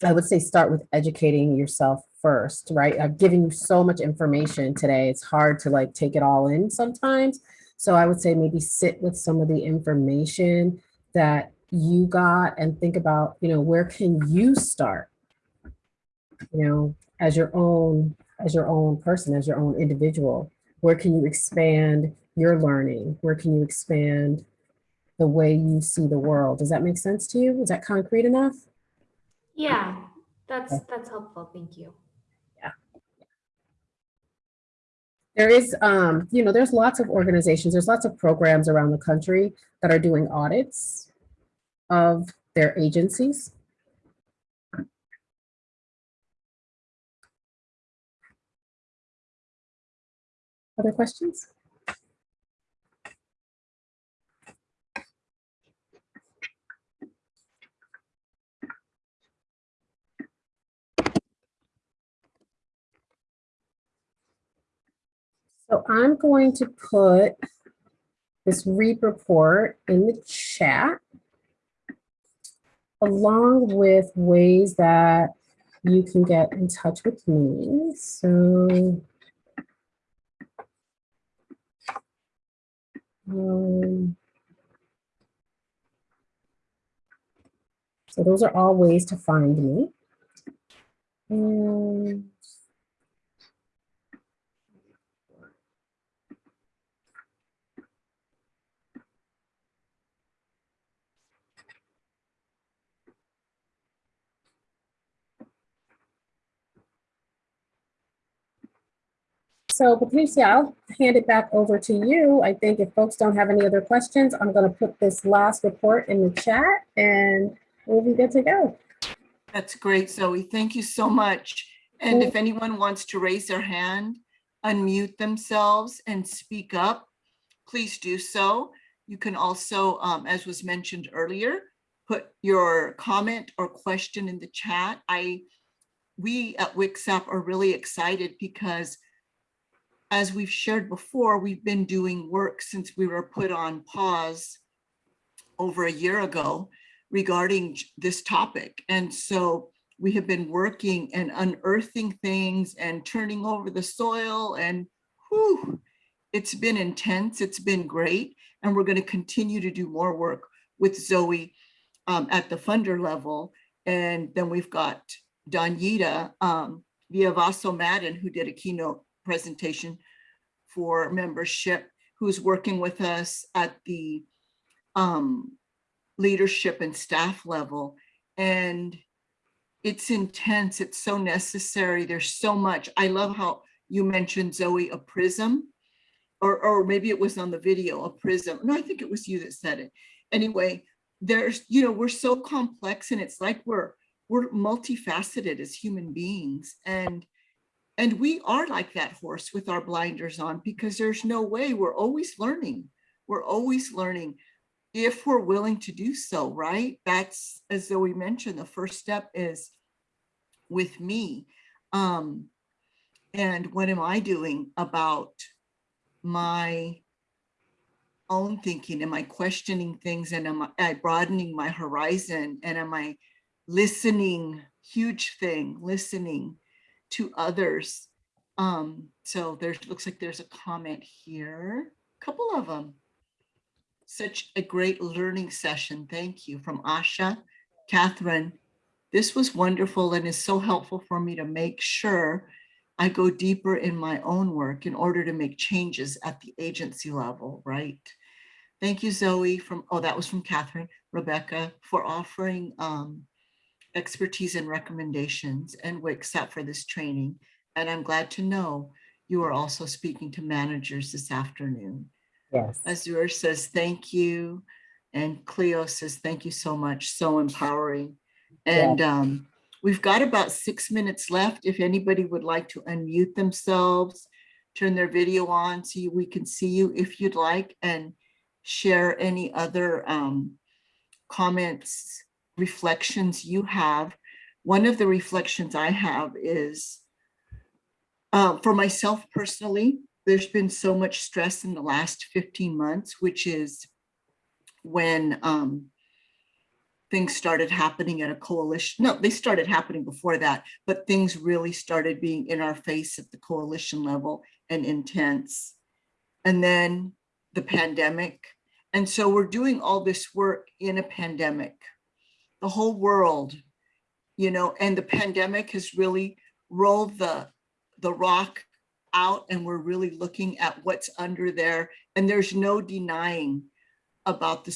I would say start with educating yourself first, right? I've given you so much information today. It's hard to like take it all in sometimes. So I would say maybe sit with some of the information that you got and think about, you know, where can you start? You know, as your own, as your own person, as your own individual, where can you expand your learning? Where can you expand the way you see the world? Does that make sense to you? Is that concrete enough? Yeah, that's, that's helpful. Thank you. Yeah. There is, um, you know, there's lots of organizations, there's lots of programs around the country that are doing audits of their agencies. Other questions? So I'm going to put this REAP report in the chat along with ways that you can get in touch with me. So um, so those are all ways to find me. And So Patricia, I'll hand it back over to you. I think if folks don't have any other questions, I'm going to put this last report in the chat and we'll be good to go. That's great, Zoe. Thank you so much. And if anyone wants to raise their hand, unmute themselves and speak up, please do so. You can also, um, as was mentioned earlier, put your comment or question in the chat. I, we at WICSAP are really excited because as we've shared before, we've been doing work since we were put on pause over a year ago regarding this topic. And so we have been working and unearthing things and turning over the soil and whew, it's been intense, it's been great. And we're gonna continue to do more work with Zoe um, at the funder level. And then we've got Donita um, Viavaso Madden, who did a keynote presentation for membership, who's working with us at the um, leadership and staff level. And it's intense, it's so necessary. There's so much. I love how you mentioned Zoe, a prism, or, or maybe it was on the video, a prism. No, I think it was you that said it. Anyway, there's, you know, we're so complex and it's like we're, we're multifaceted as human beings. And and we are like that horse with our blinders on because there's no way we're always learning. We're always learning if we're willing to do so, right? That's, as though we mentioned, the first step is with me. Um, and what am I doing about my own thinking? Am I questioning things and am I broadening my horizon? And am I listening, huge thing, listening to others. Um, so there's looks like there's a comment here, a couple of them. Such a great learning session. Thank you from Asha. Catherine, this was wonderful and is so helpful for me to make sure I go deeper in my own work in order to make changes at the agency level, right? Thank you, Zoe, from, oh, that was from Catherine, Rebecca, for offering um, expertise and recommendations and WICSAP for this training. And I'm glad to know you are also speaking to managers this afternoon. Yes. Azure says, thank you. And Cleo says, thank you so much. So empowering. And um, we've got about six minutes left. If anybody would like to unmute themselves, turn their video on so we can see you if you'd like. And share any other um, comments, reflections you have. One of the reflections I have is uh, for myself personally, there's been so much stress in the last 15 months, which is when um, things started happening at a coalition. No, they started happening before that, but things really started being in our face at the coalition level and intense. And then the pandemic. And so we're doing all this work in a pandemic. The whole world, you know, and the pandemic has really rolled the, the rock out and we're really looking at what's under there. And there's no denying about the